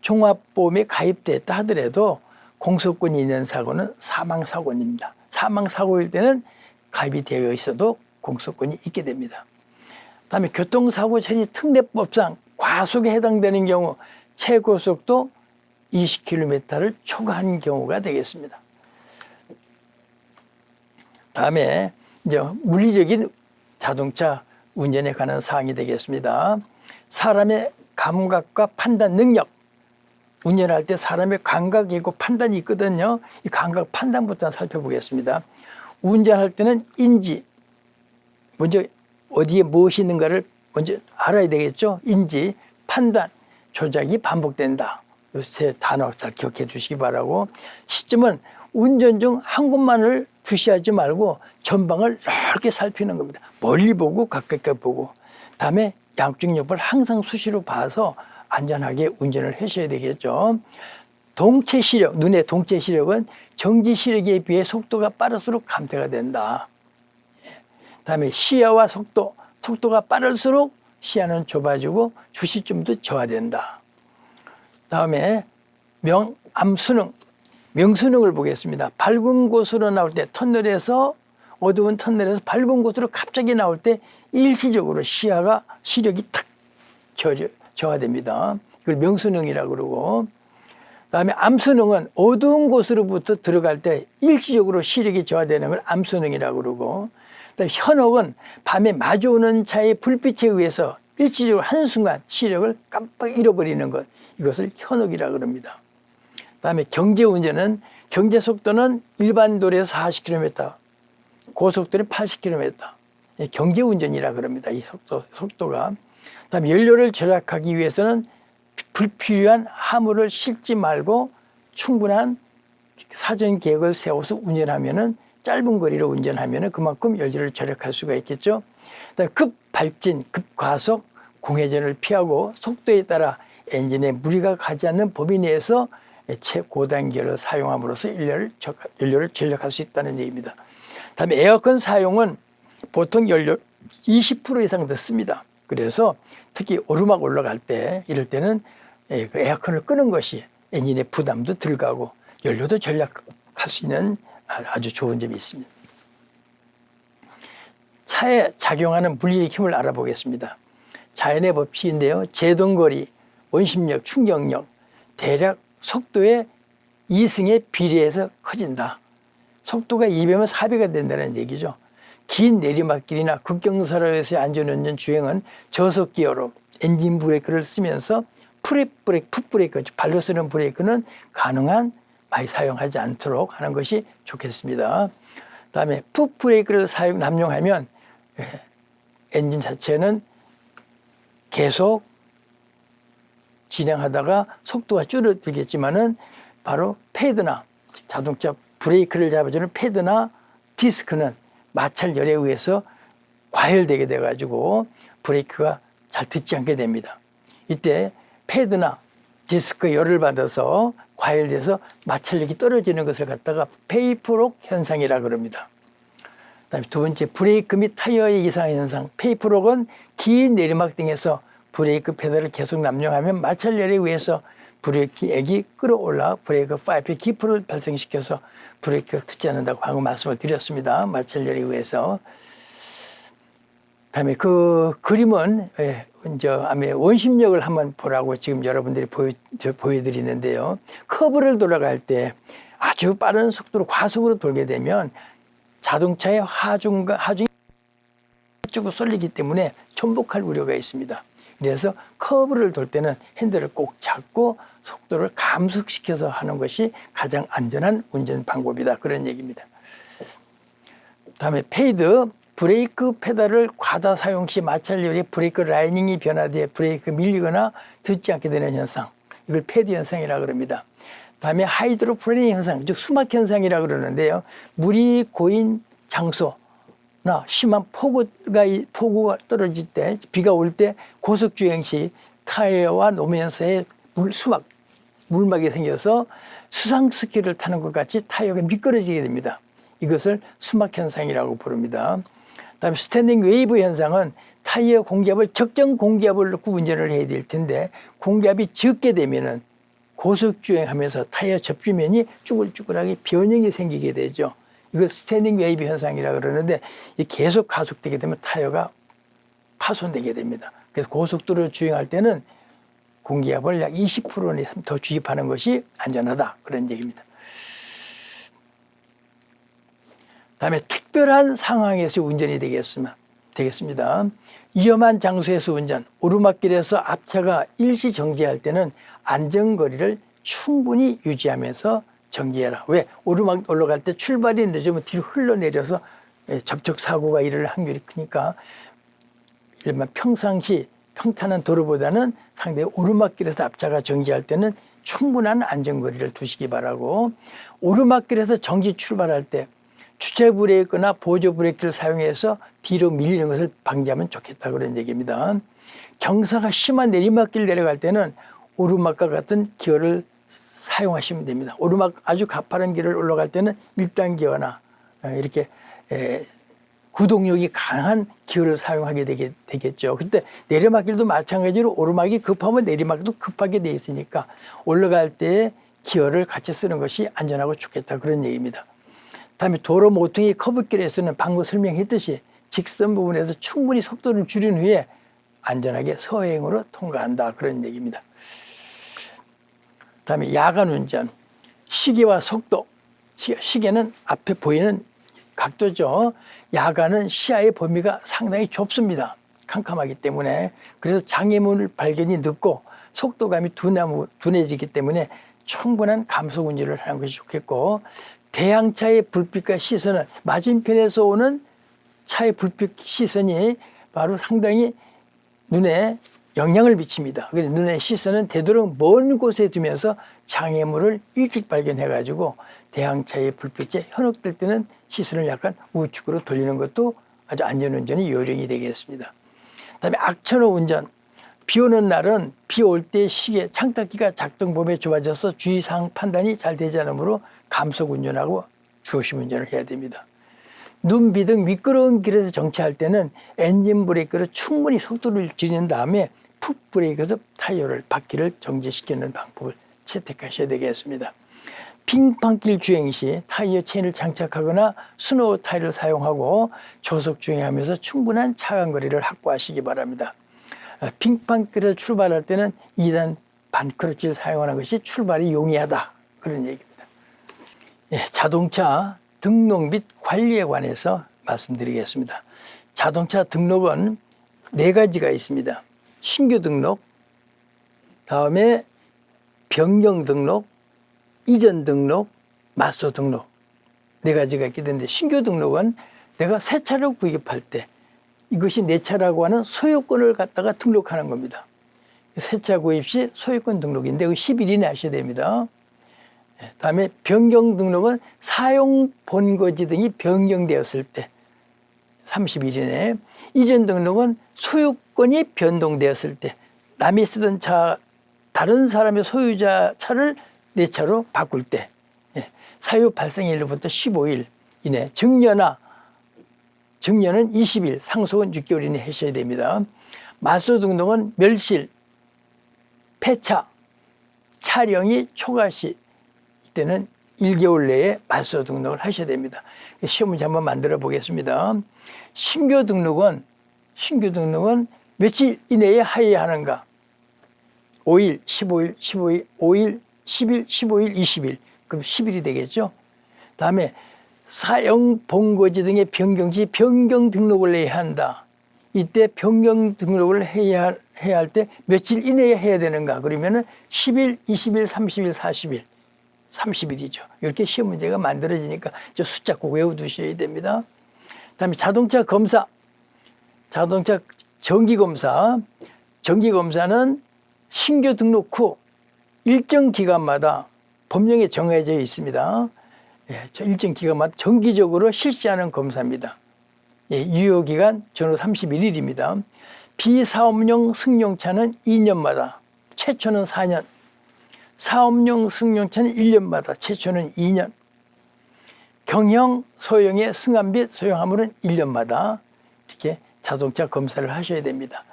종합보험에 가입됐다 하더라도 공소권이 있는 사고는 사망사고입니다. 사망사고일 때는 가입이 되어 있어도 공소권이 있게 됩니다. 다음에 교통사고 처리 특례법상 과속에 해당되는 경우 최고속도 20km를 초과한 경우가 되겠습니다. 다음에 이제 물리적인 자동차 운전에 관한 사항이 되겠습니다. 사람의 감각과 판단 능력. 운전할 때 사람의 감각이 있고 판단이 있거든요. 이 감각 판단부터 살펴보겠습니다. 운전할 때는 인지, 먼저 어디에 무엇이 있는가를 먼저 알아야 되겠죠. 인지, 판단, 조작이 반복된다. 요새 단어 잘 기억해 주시기 바라고 시점은 운전 중 한 곳만을 주시하지 말고 전방을 넓게 살피는 겁니다. 멀리 보고 가까이 보고 다음에 양쪽 옆을 항상 수시로 봐서 안전하게 운전을 하셔야 되겠죠. 동체 시력, 눈의 동체 시력은 정지 시력에 비해 속도가 빠를수록 감퇴가 된다. 예. 다음에 시야와 속도, 속도가 빠를수록 시야는 좁아지고 주시점도 저하된다. 다음에 명암수능, 명수능을 보겠습니다. 밝은 곳으로 나올 때 터널에서 어두운 터널에서 밝은 곳으로 갑자기 나올 때 일시적으로 시야가 시력이 탁 저하됩니다. 이걸 명수능이라고 그러고 그다음에 암수능은 어두운 곳으로부터 들어갈 때 일시적으로 시력이 저하되는 걸 암수능이라고 그러고 그다음에 현혹은 밤에 마주오는 차의 불빛에 의해서 일시적으로 한순간 시력을 깜빡 잃어버리는 것 이것을 현혹이라고 그럽니다. 그다음에 경제 운전은 경제 속도는 일반 도로에서 40km, 고속도로 80km. 경제 운전이라 그럽니다. 이 속도, 속도가. 그다음에 연료를 절약하기 위해서는 불필요한 화물을 싣지 말고 충분한 사전 계획을 세워서 운전하면은 짧은 거리로 운전하면은 그만큼 연료를 절약할 수가 있겠죠. 급 발진, 급 과속, 공회전을 피하고 속도에 따라 엔진에 무리가 가지 않는 범위 내에서 최고단계를 사용함으로써 연료를, 연료를 절약할 수 있다는 얘기입니다. 다음에 에어컨 사용은 보통 연료 20% 이상 듣습니다. 그래서 특히 오르막 올라갈 때 이럴 때는 그 에어컨을 끄는 것이 엔진의 부담도 덜 가고 연료도 절약할 수 있는 아주 좋은 점이 있습니다. 차에 작용하는 물리적 힘을 알아보겠습니다. 자연의 법칙인데요. 제동거리, 원심력, 충격력, 대략 속도의 이승에 비례해서 커진다. 속도가 2배면 4배가 된다는 얘기죠. 긴 내리막길이나 급경사로에서의 안전운전 주행은 저속 기어로 엔진 브레이크를 쓰면서 풋 브레이크, 풋 브레이크, 발로 쓰는 브레이크는 가능한 많이 사용하지 않도록 하는 것이 좋겠습니다. 다음에 풋 브레이크를 사용, 남용하면 예, 엔진 자체는 계속 진행하다가 속도가 줄어들겠지만은 바로 패드나 자동차 브레이크를 잡아주는 패드나 디스크는 마찰열에 의해서 과열되게 돼가지고 브레이크가 잘 듣지 않게 됩니다. 이때 패드나 디스크 열을 받아서 과열돼서 마찰력이 떨어지는 것을 갖다가 베이퍼록 현상이라 그럽니다. 그다음에 두 번째 브레이크 및 타이어의 이상 현상. 베이퍼록은 긴 내리막 등에서 브레이크 페달을 계속 남용하면 마찰열에 의해서 브레이크액이 끓어올라 브레이크 파이프의 기포를 발생시켜서 브레이크가 듣지 않는다고 방금 말씀을 드렸습니다. 마찰열에 의해서. 다음에 그 그림은 예, 이제 아마 원심력을 한번 보라고 지금 여러분들이 보여, 보여드리는데요. 커브를 돌아갈 때 아주 빠른 속도로 과속으로 돌게 되면 자동차의 하중과 하중이 쪽으로 쏠리기 때문에 전복할 우려가 있습니다. 그래서 커브를 돌 때는 핸들을 꼭 잡고 속도를 감속시켜서 하는 것이 가장 안전한 운전 방법이다. 그런 얘기입니다. 다음에 fade 브레이크 페달을 과다 사용 시 마찰열이 브레이크 라이닝이 변화돼 브레이크 밀리거나 듣지 않게 되는 현상. 이걸 fade 현상이라고 그럽니다. 다음에 하이드로플레이닝 현상, 즉 수막 현상이라고 그러는데요. 물이 고인 장소, 나 심한 폭우가 폭우가 떨어질 때 비가 올 때 고속 주행 시 타이어와 노면 사이에 물 수막 물막이 생겨서 수상 스키를 타는 것 같이 타이어가 미끄러지게 됩니다. 이것을 수막 현상이라고 부릅니다. 다음에 standing wave 현상은 타이어 공기압을 적정 공기압을 넣고 운전을 해야 될 텐데 공기압이 적게 되면은 고속 주행하면서 타이어 접지면이 쭈글쭈글하게 변형이 생기게 되죠. 이걸 standing wave 현상이라 그러는데 이 계속 가속되게 되면 타이어가 파손되게 됩니다. 그래서 고속도로 주행할 때는 공기압을 약 20%는 더 주입하는 것이 안전하다 그런 얘기입니다. 다음에 특별한 상황에서 운전이 되겠으면 되겠습니다. 위험한 장소에서 운전, 오르막길에서 앞차가 일시 정지할 때는 안전거리를 충분히 유지하면서 정지해라. 왜? 오르막 올라갈 때 출발이 늦으면 뒤로 흘러내려서 예, 접촉 사고가 일어날 확률이 크니까 일반 평상시 평탄한 도로보다는 상당히 오르막길에서 앞차가 정지할 때는 충분한 안전거리를 두시기 바라고 오르막길에서 정지 출발할 때 주체 브레이크나 보조 브레이크를 사용해서 뒤로 밀리는 것을 방지하면 좋겠다 그런 얘기입니다. 경사가 심한 내리막길 내려갈 때는 오르막과 같은 기어를 사용하시면 됩니다. 오르막 아주 가파른 길을 올라갈 때는 1단 기어나 이렇게 구동력이 강한 기어를 사용하게 되게, 되겠죠. 근데 내리막길도 마찬가지로 오르막이 급하면 내리막도 급하게 돼 있으니까 올라갈 때 기어를 같이 쓰는 것이 안전하고 좋겠다 그런 얘기입니다. 다음에 도로 모퉁이 커브길에서는 방금 설명했듯이 직선 부분에서 충분히 속도를 줄인 후에 안전하게 서행으로 통과한다 그런 얘기입니다. 다음에 야간 운전 시계와 속도 시계는 앞에 보이는 각도죠. 야간은 시야의 범위가 상당히 좁습니다. 캄캄하기 때문에 그래서 장애물 발견이 늦고 속도감이 둔하무, 둔해지기 때문에 충분한 감속 운전을 하는 것이 좋겠고 대항차의 불빛과 시선은 맞은편에서 오는 차의 불빛 시선이 바로 상당히 눈에 영향을 미칩니다. 눈의 시선은 되도록 먼 곳에 두면서 장애물을 일찍 발견해 가지고 대항차의 불빛에 현혹될 때는 시선을 약간 우측으로 돌리는 것도 아주 안전운전의 요령이 되겠습니다. 그다음에 악천후 운전. 비 오는 날은 비 올 때 시계 창닦기가 작동 범위에 좁아져서 주의사항 판단이 잘 되지 않으므로 감속 운전하고 주호심 운전을 해야 됩니다. 눈, 비등 미끄러운 길에서 정차할 때는 엔진 브레이크로 충분히 속도를 줄인 다음에 풋 브레이크에서 타이어를 바퀴를 정지시키는 방법을 채택하셔야 되겠습니다. 빙판길 주행 시 타이어 체인을 장착하거나 스노우 타이어를 사용하고 조속 주행하면서 충분한 차간 거리를 확보하시기 바랍니다. 빙판길에 출발할 때는 2단 반크러치를 사용하는 것이 출발이 용이하다 그런 얘기입니다. 예, 자동차 등록 및 관리에 관해서 말씀드리겠습니다. 자동차 등록은 네 가지가 있습니다. 신규 등록, 다음에 변경 등록, 이전 등록, 맞소 등록 네 가지가 있게 되는데 신규 등록은 내가 새 차를 구입할 때 이것이 내 차라고 하는 소유권을 갖다가 등록하는 겁니다. 새 차 구입 시 소유권 등록인데 그 10일 이내 하셔야 됩니다. 예, 다음에 변경 등록은 사용 본거지 등이 변경되었을 때 30일 이내 이전 등록은 소유 권이 변동되었을 때 남이 쓰던 차 다른 사람의 소유자 차를 내 차로 바꿀 때 예, 사유 발생일로부터 15일 이내 증여나 증여는 20일 상속은 6개월 이내 하셔야 됩니다. 마소 등록은 멸실, 폐차, 촬영이 초과시 이때는 1개월 내에 마소 등록을 하셔야 됩니다. 시험 문제 한번 만들어 보겠습니다. 신규 등록은 신규 등록은 며칠 이내에 하여야 하는가? 5일, 15일, 15일, 5일, 10일, 15일, 20일. 그럼 10일이 되겠죠? 다음에 사용 본거지 등의 변경시 변경 등록을 해야 한다. 이때 변경 등록을 해야, 해야 할 때 며칠 이내에 해야 되는가? 그러면 은 10일, 20일, 30일, 40일. 30일이죠. 이렇게 시험 문제가 만들어지니까 저 숫자 꼭 외워두셔야 됩니다. 다음에 자동차 검사. 자동차 정기검사. 정기검사는 신규 등록 후 일정 기간마다 법령에 정해져 있습니다. 예, 일정 기간마다 정기적으로 실시하는 검사입니다. 예, 유효기간 전후 31일입니다. 비사업용 승용차는 2년마다, 최초는 4년, 사업용 승용차는 1년마다, 최초는 2년, 경형, 소형의 승합 및 소형 화물은 1년마다 이렇게 자동차 검사를 하셔야 됩니다.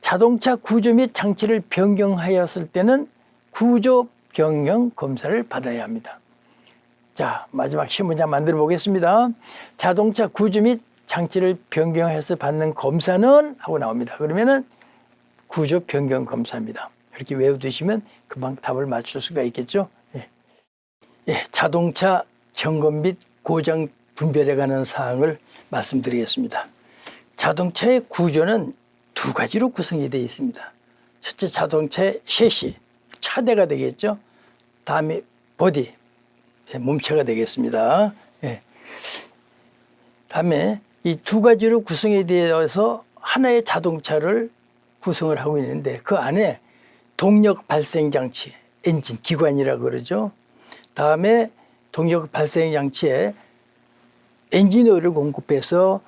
자동차 구조 및 장치를 변경하였을 때는 구조 변경 검사를 받아야 합니다. 자, 마지막 신문장 만들어 보겠습니다. 자동차 구조 및 장치를 변경해서 받는 검사는 하고 나옵니다. 그러면은 구조 변경 검사입니다. 이렇게 외워두시면 금방 답을 맞출 수가 있겠죠. 예. 예, 자동차 점검 및 고장 분별해 가는 사항을 말씀드리겠습니다. 자동차의 구조는 두 가지로 구성이 되어 있습니다. 첫째 자동차의 셰시, 차대가 되겠죠. 다음에 보디, 예, 몸체가 되겠습니다. 예. 다음에 이 두 가지로 구성이 되어서 하나의 자동차를 구성을 하고 있는데 그 안에 동력 발생 장치, 엔진, 기관이라고 그러죠. 다음에 동력 발생 장치에 엔진 오일을 공급해서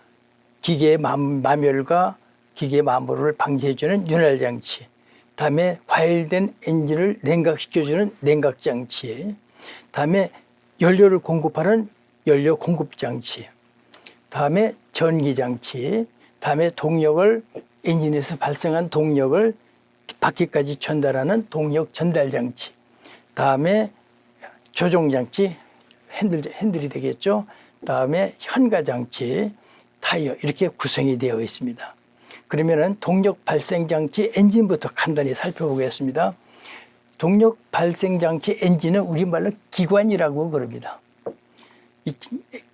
기계의 마멸과 기계 마모를 방지해주는 윤활 장치. 다음에 과열된 엔진을 냉각시켜주는 냉각 장치. 다음에 연료를 공급하는 연료 공급 장치. 다음에 전기 장치. 다음에 동력을 엔진에서 발생한 동력을 바퀴까지 전달하는 동력 전달 장치. 다음에 조종 장치, 핸들 핸들이 되겠죠. 다음에 현가 장치, 타이어 이렇게 구성이 되어 있습니다. 그러면은 동력 발생 장치 엔진부터 간단히 살펴보겠습니다. 동력 발생 장치 엔진은 우리말로 기관이라고 그럽니다. 이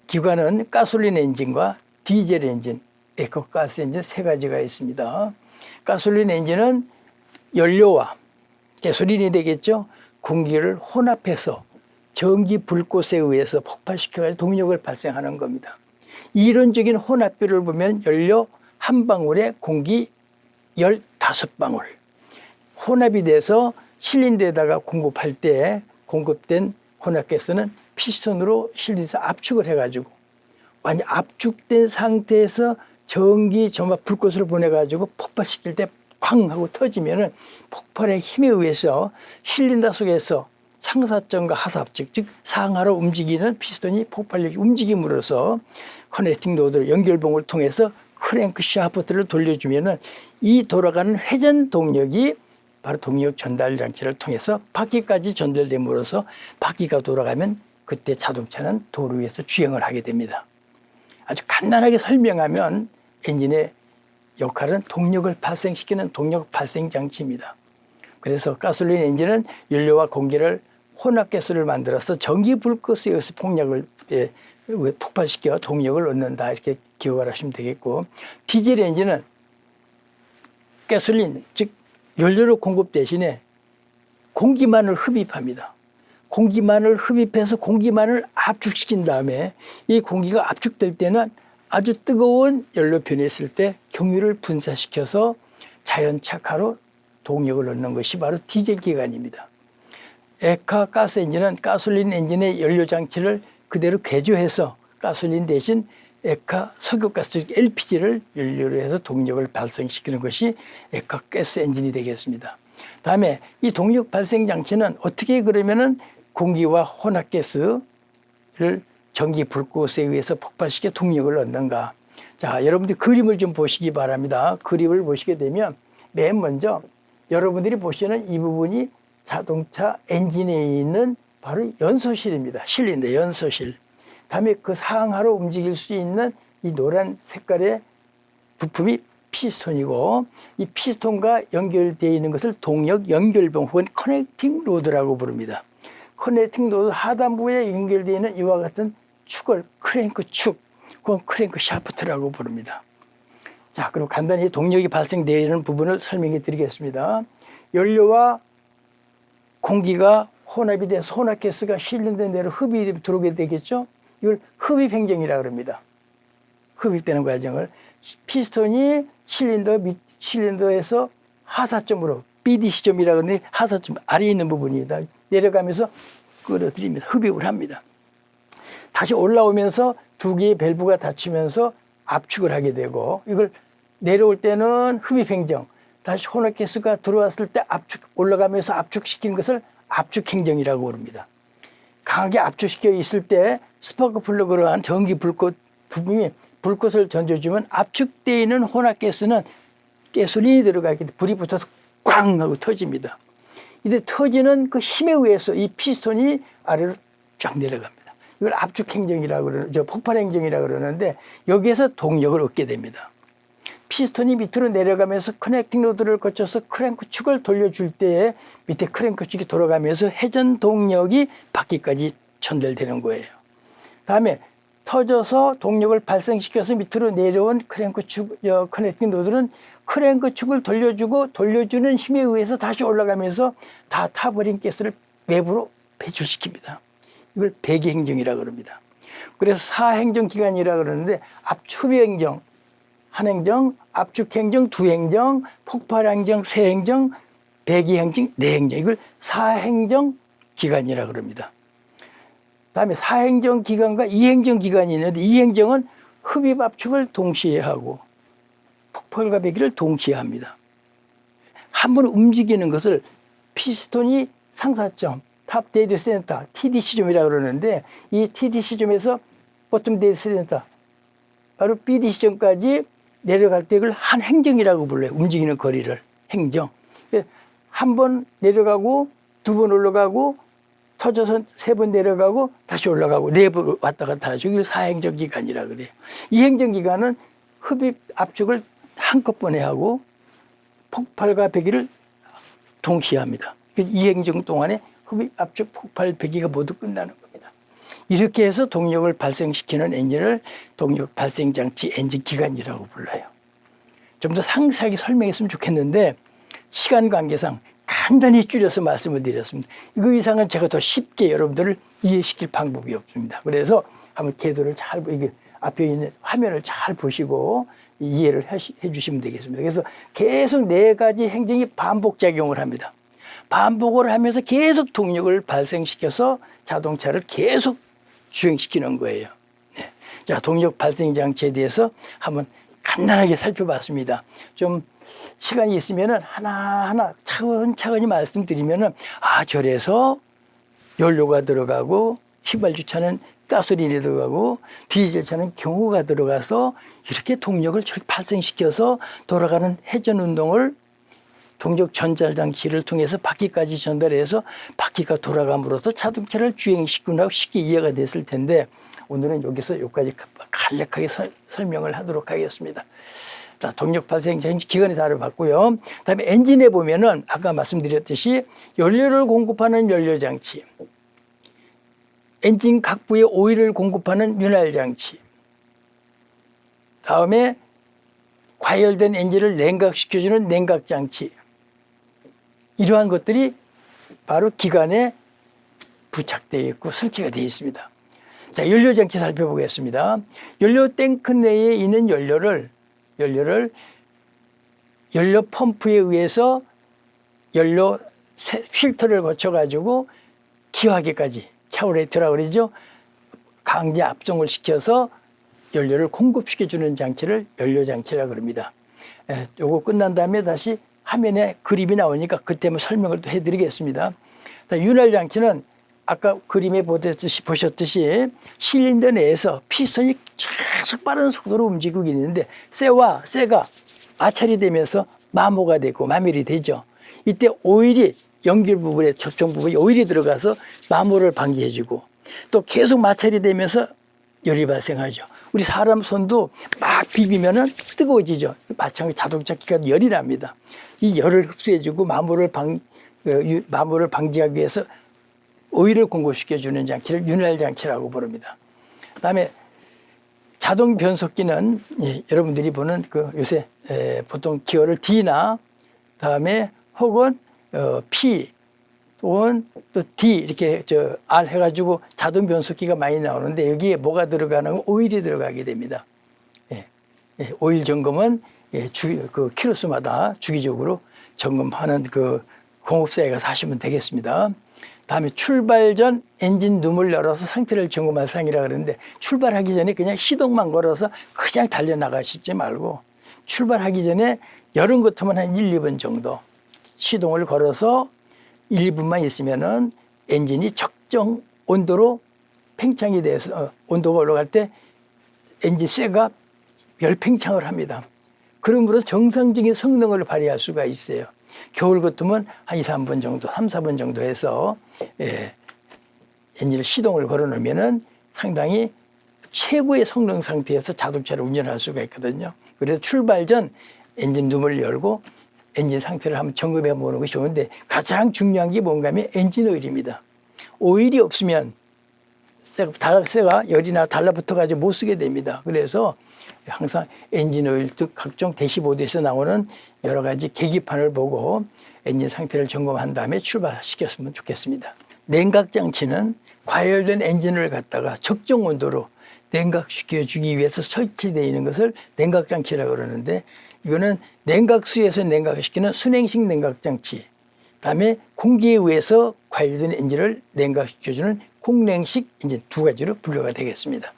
기관은 가솔린 엔진과 디젤 엔진, LP가스 엔진 세 가지가 있습니다. 가솔린 엔진은 연료와 가솔린이 되겠죠. 공기를 혼합해서 전기 불꽃에 의해서 폭발시켜 동력을 발생하는 겁니다. 이론적인 혼합비를 보면 연료 한 방울에 공기 15방울. 혼합이 돼서 실린더에다가 공급할 때 공급된 혼합가스는 피스톤으로 실린더서 압축을 해가지고 완전 압축된 상태에서 전기 점화 불꽃을 보내가지고 폭발시킬 때 쾅 하고 터지면 은 폭발의 힘에 의해서 실린더 속에서 상사점과 하사점 즉 상하로 움직이는 피스톤이 폭발력이 움직임으로써 커넥팅 로드로 연결봉을 통해서 크랭크 샤프트를 돌려주면 은 이 돌아가는 회전 동력이 바로 동력 전달 장치를 통해서 바퀴까지 전달됨으로써 바퀴가 돌아가면 그때 자동차는 도로 위에서 주행을 하게 됩니다. 아주 간단하게 설명하면 엔진의 역할은 동력을 발생시키는 동력 발생 장치입니다. 그래서 가솔린 엔진은 연료와 공기를 혼합 가스를 만들어서 전기 불꽃에 의해서 폭력을 예, 폭발시켜 동력을 얻는다 이렇게 기억을 하시면 되겠고 디젤 엔진은 가솔린 즉 연료를 공급 대신에 공기만을 흡입합니다. 공기만을 흡입해서 공기만을 압축시킨 다음에 이 공기가 압축될 때는 아주 뜨거운 연료 변했을 때 경유를 분사시켜서 자연 착화로 동력을 얻는 것이 바로 디젤 기관입니다. 에카 가스 엔진은 가솔린 엔진의 연료 장치를 그대로 개조해서 가솔린 대신 에카 석유가스 LPG를 연료로 해서 동력을 발생시키는 것이 에카 가스 엔진이 되겠습니다. 다음에 이 동력 발생 장치는 어떻게 그러면은 공기와 혼합가스를 전기 불꽃에 의해서 폭발시켜 동력을 얻는가. 자, 여러분들 그림을 좀 보시기 바랍니다. 그림을 보시게 되면 맨 먼저 여러분들이 보시는 이 부분이 자동차 엔진에 있는 바로 연소실입니다. 실린더 연소실. 다음에 그 상하로 움직일 수 있는 이 노란 색깔의 부품이 피스톤이고 이 피스톤과 연결되어 있는 것을 동력 연결봉 혹은 커넥팅 로드라고 부릅니다. 커넥팅 로드 하단부에 연결되어 있는 이와 같은 축을 크랭크 축, 그건 크랭크 샤프트라고 부릅니다. 자, 그리고 간단히 동력이 발생되어 있는 부분을 설명해 드리겠습니다. 연료와 공기가 혼합이 돼서 혼합 가스가 실린더 내로 흡입이 들어오게 되겠죠. 이걸 흡입 행정이라고 합니다. 흡입되는 과정을 피스톤이 실린더 밑 실린더에서 하사점으로 BDC점이라고 하는데 하사점 아래에 있는 부분이다. 내려가면서 끌어들입니다. 흡입을 합니다. 다시 올라오면서 두 개의 밸브가 닫히면서 압축을 하게 되고 이걸 내려올 때는 흡입 행정, 다시 혼합 가스가 들어왔을 때 압축 올라가면서 압축시키는 것을 압축 행정이라고 부릅니다. 강하게 압축시켜 있을 때 스파크 플러그로 한 전기 불꽃 부분이 불꽃을 던져주면 압축되어 있는 혼합가스는 가솔린이 들어가기 때문에 불이 붙어서 꽝 하고 터집니다. 이제 터지는 그 힘에 의해서 이 피스톤이 아래로 쫙 내려갑니다. 이걸 압축 행정이라고 그러는, 저 폭발 행정이라고 그러는데 여기에서 동력을 얻게 됩니다. 피스톤이 밑으로 내려가면서 커넥팅 로드를 거쳐서 크랭크 축을 돌려줄 때에 밑에 크랭크 축이 돌아가면서 회전 동력이 바퀴까지 전달되는 거예요. 다음에 터져서 동력을 발생시켜서 밑으로 내려온 크랭크 축, 어, 커넥팅 로드는 크랭크 축을 돌려주고 돌려주는 힘에 의해서 다시 올라가면서 다 타버린 가스를 외부로 배출시킵니다. 이걸 배기행정이라고 그럽니다. 그래서 사행정기관이라고 그러는데 압축행정, 한행정, 압축행정, 두행정, 폭발행정, 세행정, 배기행정, 내행정 이걸 사행정 기관이라고 그럽니다. 다음에 사행정 기관과 이행정 기관이 있는데 이행정은 흡입 압축을 동시에 하고 폭발과 배기를 동시에 합니다. 한 번 움직이는 것을 피스톤이 상사점, top dead center, TDC점이라고 그러는데 이 TDC점에서 bottom dead center, 바로 BDC점까지 내려갈 때 이걸 한 행정이라고 불러요. 움직이는 거리를. 행정. 한 번 내려가고 두 번 올라가고 터져서 세 번 내려가고 다시 올라가고 네 번 왔다 갔다 하죠. 이걸 사행정 기관이라 그래요. 이 행정 기관은 흡입 압축을 한꺼번에 하고 폭발과 배기를 동시에 합니다. 이 행정 동안에 흡입 압축 폭발 배기가 모두 끝나는 겁니다. 이렇게 해서 동력을 발생시키는 엔진을 동력 발생 장치 엔진 기관이라고 불러요. 좀 더 상세하게 설명했으면 좋겠는데 시간 관계상 간단히 줄여서 말씀을 드렸습니다. 이거 이상은 제가 더 쉽게 여러분들을 이해시킬 방법이 없습니다. 그래서 한번 궤도를 잘 이게 앞에 있는 화면을 잘 보시고 이해를 해 주시면 되겠습니다. 그래서 계속 네 가지 행정이 반복 작용을 합니다. 반복을 하면서 계속 동력을 발생시켜서 자동차를 계속 주행시키는 거예요. 네. 자, 동력 발생 장치에 대해서 한번 간단하게 살펴봤습니다. 좀 시간이 있으면은 하나하나 차근차근히 말씀드리면은 아, 저래서 연료가 들어가고 휘발유차는 가솔린이 들어가고 디젤차는 경호가 들어가서 이렇게 동력을 발생시켜서 돌아가는 회전 운동을 동력 전달 장치를 통해서 바퀴까지 전달해서 바퀴가 돌아감으로써 자동차를 주행시키고 쉽게 이해가 됐을 텐데 오늘은 여기서 여기까지 간략하게 서, 설명을 하도록 하겠습니다. 자, 동력 발생 전지 기관에서 알아봤고요. 다음에 엔진에 보면은 아까 말씀드렸듯이 연료를 공급하는 연료 장치, 엔진 각부에 오일을 공급하는 윤활 장치, 다음에 과열된 엔진을 냉각시켜주는 냉각 장치, 이러한 것들이 바로 기관에 부착되어 있고 설치가 되어 있습니다. 자, 연료 장치 살펴보겠습니다. 연료 탱크 내에 있는 연료를 연료를 연료 펌프에 의해서 연료 필터를 거쳐 가지고 기화기까지 카뷰레터라고 그러죠. 강제 압송을 시켜서 연료를 공급시켜 주는 장치를 연료 장치라고 그럽니다. 에, 요거 끝난 다음에 다시 화면에 그림이 나오니까 그때 설명을 또 해드리겠습니다. 윤활 장치는 아까 그림에 보셨듯이, 보셨듯이 실린더 내에서 피스톤이 계속 빠른 속도로 움직이고 있는데 쇠와 쇠가 마찰이 되면서 마모가 되고 마밀이 되죠. 이때 오일이 연결 부분에 접촉 부분에 오일이 들어가서 마모를 방지해주고 또 계속 마찰이 되면서 열이 발생하죠. 우리 사람 손도 막 비비면은 뜨거워지죠. 마찬가지 자동차 기관 열이 납니다. 이 열을 흡수해주고 마모를 방 어, 마모를 방지하기 위해서 오일을 공급시켜주는 장치를 윤활 장치라고 부릅니다. 그다음에 자동 변속기는 예, 여러분들이 보는 그 요새 에, 보통 기어를 D나 다음에 혹은 어, P 또는 또 D 이렇게 저 R 해가지고 자동 변속기가 많이 나오는데 여기에 뭐가 들어가는 오일이 들어가게 됩니다. 예, 예, 오일 점검은 예, 주, 그 키로수마다 주기적으로 점검하는 그 공업사에 가서 하시면 되겠습니다. 다음에 출발 전 엔진 룸을 열어서 상태를 점검할 상이라 그러는데 출발하기 전에 그냥 시동만 걸어서 그냥 달려나가시지 말고 출발하기 전에 열은 것으면 한 1, 2분 정도 시동을 걸어서 1, 2분만 있으면 은 엔진이 적정 온도로 팽창이 돼서 어, 온도가 올라갈 때 엔진 쇠가 열팽창을 합니다. 그러므로 정상적인 성능을 발휘할 수가 있어요. 겨울 같으면 한 2, 3분 정도, 3, 4분 정도 해서 예, 엔진을 시동을 걸어 놓으면은 상당히 최고의 성능 상태에서 자동차를 운전할 수가 있거든요. 그래서 출발 전 엔진 룸을 열고 엔진 상태를 한번 점검해 보는 것이 좋은데 가장 중요한 게 뭔가 하면 엔진 오일입니다. 오일이 없으면 쇠가, 달- 쇠가 열이나 달라붙어 가지고 못 쓰게 됩니다. 그래서 항상 엔진 오일 등 각종 대시보드에서 나오는 여러 가지 계기판을 보고 엔진 상태를 점검한 다음에 출발시켰으면 좋겠습니다. 냉각 장치는 과열된 엔진을 갖다가 적정 온도로 냉각시켜 주기 위해서 설치되어 있는 것을 냉각 장치라고 그러는데 이거는 냉각수에서 냉각시키는 수냉식 냉각 장치 다음에 공기에 의해서 과열된 엔진을 냉각시켜주는 공냉식 엔진 두 가지로 분류가 되겠습니다.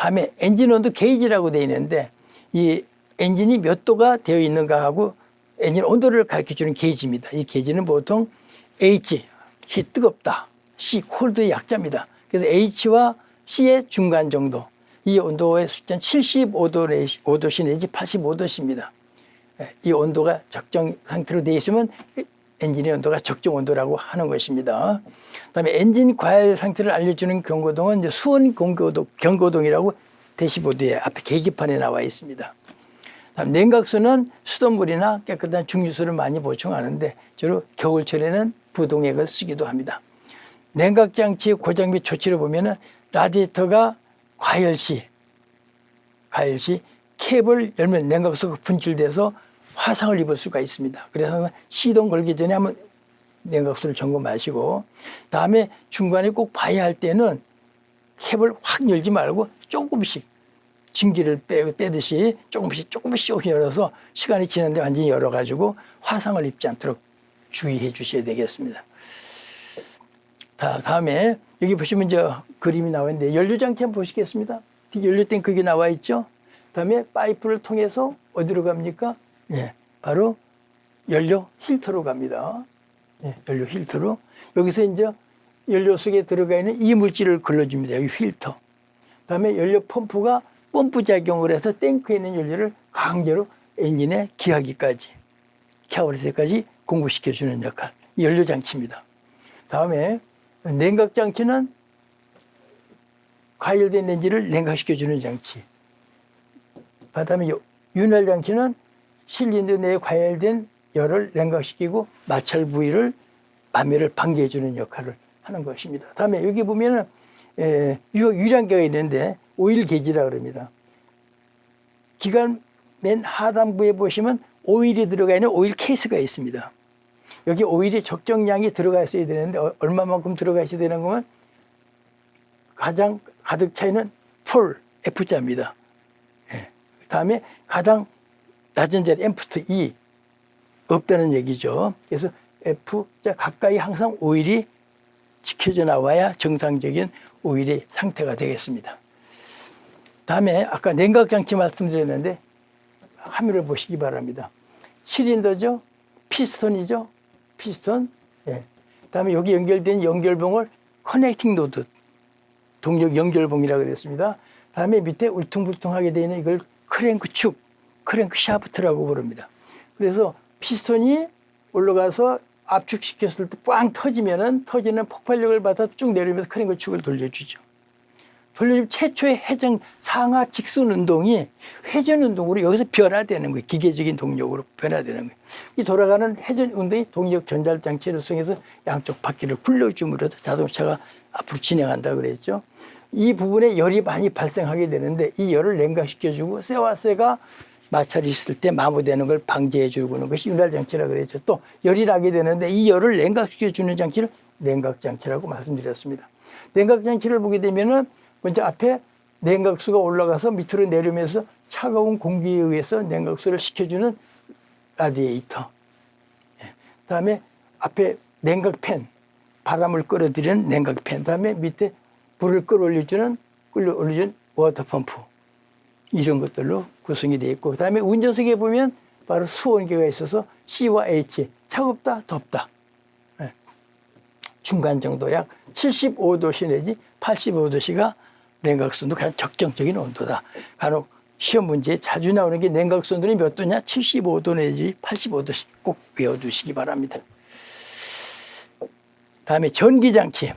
다음에 엔진 온도 게이지라고 되어 있는데 이 엔진이 몇 도가 되어 있는가 하고 엔진 온도를 가르쳐주는 게이지입니다. 이 게이지는 보통 H, 히 뜨겁다. C, cold의 약자입니다. 그래서 H와 C의 중간 정도. 이 온도의 숫자는 75도 내지, 5도씨 내지 85도씨입니다. 예, 이 온도가 적정 상태로 되어 있으면 엔진의 온도가 적정 온도라고 하는 것입니다. 그다음에 엔진 과열 상태를 알려주는 경고등은 이제 수온 경고동, 경고동이라고 대시보드에 앞에 계기판에 나와 있습니다. 다음 냉각수는 수돗물이나 깨끗한 중류수를 많이 보충하는데 주로 겨울철에는 부동액을 쓰기도 합니다. 냉각 장치 고장 및 조치를 보면은 라디에이터가 과열 시 과열 시 캡을 열면 냉각수가 분출돼서 화상을 입을 수가 있습니다. 그래서 시동 걸기 전에 한번 냉각수를 점검하시고 다음에 중간에 꼭 봐야 할 때는 캡을 확 열지 말고 조금씩 증기를 빼, 빼듯이 조금씩 조금씩 열어서 시간이 지났는데 완전히 열어가지고 화상을 입지 않도록 주의해 주셔야 되겠습니다. 다, 다음에 여기 보시면 저 그림이 나와 있는데 연료장치 한번 보시겠습니다. 연료탱크가 나와 있죠. 다음에 파이프를 통해서 어디로 갑니까? 예, 바로 연료 필터로 갑니다. 예, 연료 필터로 여기서 이제 연료 속에 들어가 있는 이물질을 걸러줍니다. 여기 필터. 다음에 연료 펌프가 펌프 작용을 해서 탱크에 있는 연료를 강제로 엔진에 기화기까지 카뷰레터까지 공급시켜주는 역할. 이 연료 장치입니다. 다음에 냉각 장치는 과열된 엔진을 냉각시켜주는 장치. 그다음에 요- 윤활 장치는 실린더 내에 과열된 열을 냉각시키고 마찰 부위를 마모를 방지해주는 역할을 하는 것입니다. 다음에 여기 보면은 유량계가 있는데 오일 게이지라 그럽니다. 기관 맨 하단부에 보시면 오일이 들어가 있는 오일 케이스가 있습니다. 여기 오일이 적정량이 들어가 있어야 되는데 어- 얼마만큼 들어가 있어야 되는 거면 가장 가득 차 있는 풀 F자입니다. 예. 다음에 가장 낮은 자리 엠프트 E 없다는 얘기죠. 그래서 F자 가까이 항상 오일이 지켜져 나와야 정상적인 오일의 상태가 되겠습니다. 다음에 아까 냉각장치 말씀드렸는데 화면을 보시기 바랍니다. 실린더죠, 피스톤이죠, 피스톤. 예. 다음에 여기 연결된 연결봉을 connecting rod, 동력 연결봉이라고 그랬습니다. 다음에 밑에 울퉁불퉁하게 되어 있는 이걸 크랭크 축, 크랭크 샤프트라고 부릅니다. 그래서 피스톤이 올라가서 압축시켰을 때 꽝 터지면은 터지는 폭발력을 받아 쭉 내리면서 크랭크 축을 돌려주죠. 돌려주면 최초의 회전 상하 직선 운동이 회전 운동으로 여기서 변화되는 거예요. 기계적인 동력으로 변화되는 거예요. 이 돌아가는 회전 운동이 동력 전달 장치를 통해서 양쪽 바퀴를 굴려줌으로 자동차가 앞으로 진행한다 그랬죠. 이 부분에 열이 많이 발생하게 되는데 이 열을 냉각시켜주고 쇠와 쇠가 마찰이 있을 때 마모되는 걸 방지해 주는 것이 윤활 장치라 그랬죠. 또 열이 나게 되는데 이 열을 냉각시켜 주는 장치를 냉각 장치라고 말씀드렸습니다. 냉각 장치를 보게 되면은 먼저 앞에 냉각수가 올라가서 밑으로 내리면서 차가운 공기에 의해서 냉각수를 식혀주는 라디에이터. 예. 그다음에 앞에 냉각팬, 바람을 끌어들이는 냉각팬. 그다음에 밑에 물을 끌어올려주는 끌어올려주는 water pump. 이런 것들로 구성이 되어 있고 그 다음에 운전석에 보면 바로 수온계가 있어서 C와 H 차갑다 덥다 예. 중간 정도 약 75도씨 내지 85도씨가 냉각수도 가장 적정적인 온도다 간혹 시험 문제에 자주 나오는 게 냉각수온도는 몇 도냐? 75도 내지 85도씩 꼭 외워두시기 바랍니다. 다음에 전기장치.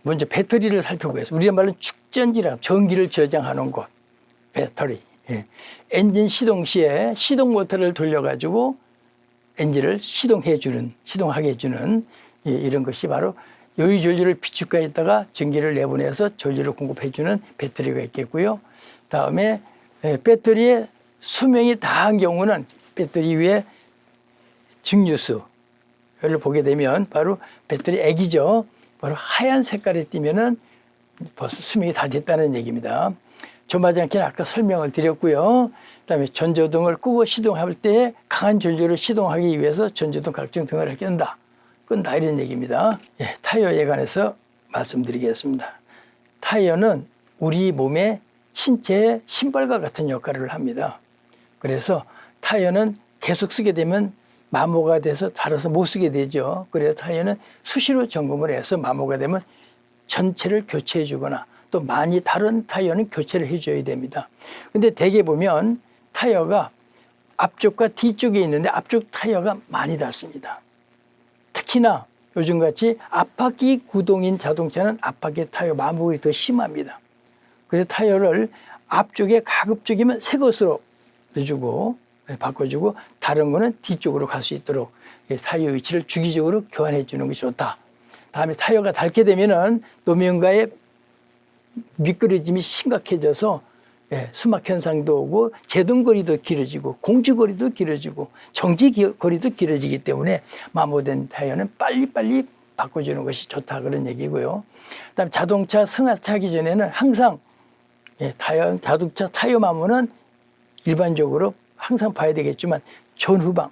예. 먼저 배터리를 살펴보겠습니다. 우리가 말로 축전지라 전기를 저장하는 곳. 배터리. 예. 엔진 시동 시에 시동 모터를 돌려가지고 엔진을 시동해 주는, 시동하게 해주는 예, 이런 것이 바로 여유 전류를 비축가에 있다가 전기를 내보내서 전류를 공급해 주는 배터리가 있겠고요. 다음에 예, 배터리의 수명이 다한 경우는 배터리 위에 증류수, 를 보게 되면 바로 배터리 액이죠. 바로 하얀 색깔이 띠면은 벌써 수명이 다 됐다는 얘기입니다. 조마장치는 아까 설명을 드렸고요. 그다음에 전조등을 끄고 시동할 때 강한 전류를 시동하기 위해서 전조등 각종 등을 끈다. 끈다 이런 얘기입니다. 예, 타이어에 관해서 말씀드리겠습니다. 타이어는 우리 몸의 신체의 신발과 같은 역할을 합니다. 그래서 타이어는 계속 쓰게 되면 마모가 돼서 달아서 못 쓰게 되죠. 그래서 타이어는 수시로 점검을 해서 마모가 되면 전체를 교체해 주거나 또 많이 다른 타이어는 교체를 해줘야 됩니다. 근데 대개 보면 타이어가 앞쪽과 뒤쪽에 있는데 앞쪽 타이어가 많이 닿습니다. 특히나 요즘같이 앞바퀴 구동인 자동차는 앞바퀴 타이어 마모가 더 심합니다. 그래서 타이어를 앞쪽에 가급적이면 새 것으로 해주고 네, 바꿔주고 다른 거는 뒤쪽으로 갈 수 있도록 타이어 위치를 주기적으로 교환해 주는 것이 좋다. 다음에 타이어가 닳게 되면은 노면가의 미끄러짐이 심각해져서 예, 수막 현상도 오고 제동거리도 길어지고 공주거리도 길어지고 정지거리도 길어지기 때문에 마모된 타이어는 빨리빨리 바꿔주는 것이 좋다 그런 얘기고요. 그다음 자동차 승하차기 전에는 항상 예, 타이어 자동차 타이어 마모는 일반적으로 항상 봐야 되겠지만 전후방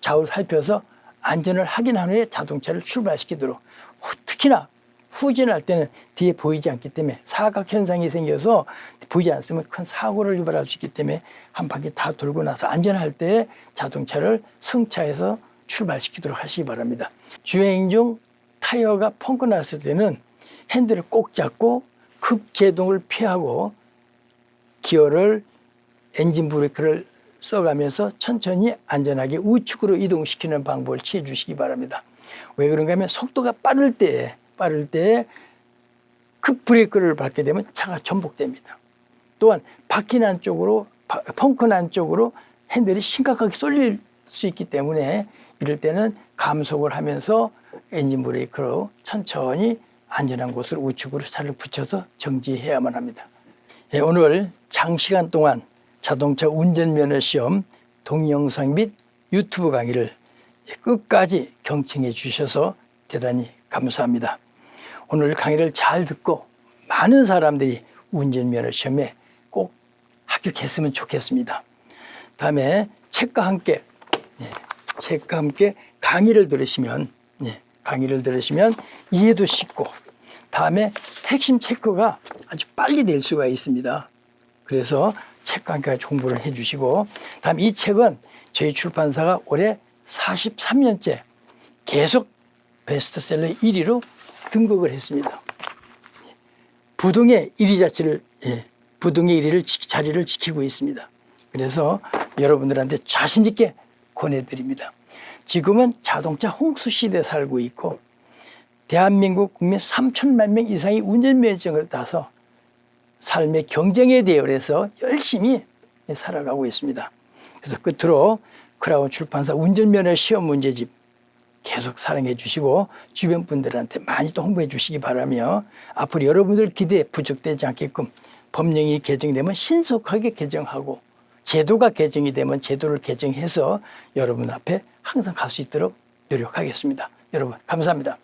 좌우를 살펴서 안전을 확인한 후에 자동차를 출발시키도록 특히나 후진할 때는 뒤에 보이지 않기 때문에 사각 현상이 생겨서 보이지 않으면 큰 사고를 유발할 수 있기 때문에 한 바퀴 다 돌고 나서 안전할 때 자동차를 승차해서 출발시키도록 하시기 바랍니다. 주행 중 타이어가 펑크 났을 때는 핸들을 꼭 잡고 급제동을 피하고 기어를 엔진 브레이크를 써가면서 천천히 안전하게 우측으로 이동시키는 방법을 취해 주시기 바랍니다. 왜 그런가 하면 속도가 빠를 때, 빠를 때급 브레이크를 밟게 되면 차가 전복됩니다. 또한 바퀴 난 쪽으로, 펑크 난 쪽으로 핸들이 심각하게 쏠릴 수 있기 때문에 이럴 때는 감속을 하면서 엔진 브레이크로 천천히 안전한 곳으로 우측으로 차를 붙여서 정지해야만 합니다. 예, 오늘 장시간 동안 자동차 운전면허 시험 동영상 및 유튜브 강의를 끝까지 경청해 주셔서 대단히 감사합니다. 오늘 강의를 잘 듣고 많은 사람들이 운전면허 시험에 꼭 합격했으면 좋겠습니다. 다음에 책과 함께 예, 책과 함께 강의를 들으시면 예, 강의를 들으시면 이해도 쉽고 다음에 핵심 체크가 아주 빨리 될 수가 있습니다. 그래서 함께 공부를 해주시고 다음 이 책은 저희 출판사가 올해 43년째 계속 베스트셀러 1위로 등극을 했습니다. 부동의 1위 자체를 예, 부동의 1위를 자리를 지키고 있습니다. 그래서 여러분들한테 자신 있게 권해드립니다. 지금은 자동차 홍수 시대에 살고 있고 대한민국 국민 3천만 명 이상이 운전면허증을 따서 삶의 경쟁에 대열해서 열심히 살아가고 있습니다. 그래서 끝으로 크라운 출판사 운전면허 시험 문제집 계속 사랑해 주시고 주변 분들한테 많이 또 홍보해 주시기 바라며 앞으로 여러분들 기대에 부족되지 않게끔 법령이 개정되면 신속하게 개정하고 제도가 개정이 되면 제도를 개정해서 여러분 앞에 항상 갈 수 있도록 노력하겠습니다. 여러분 감사합니다.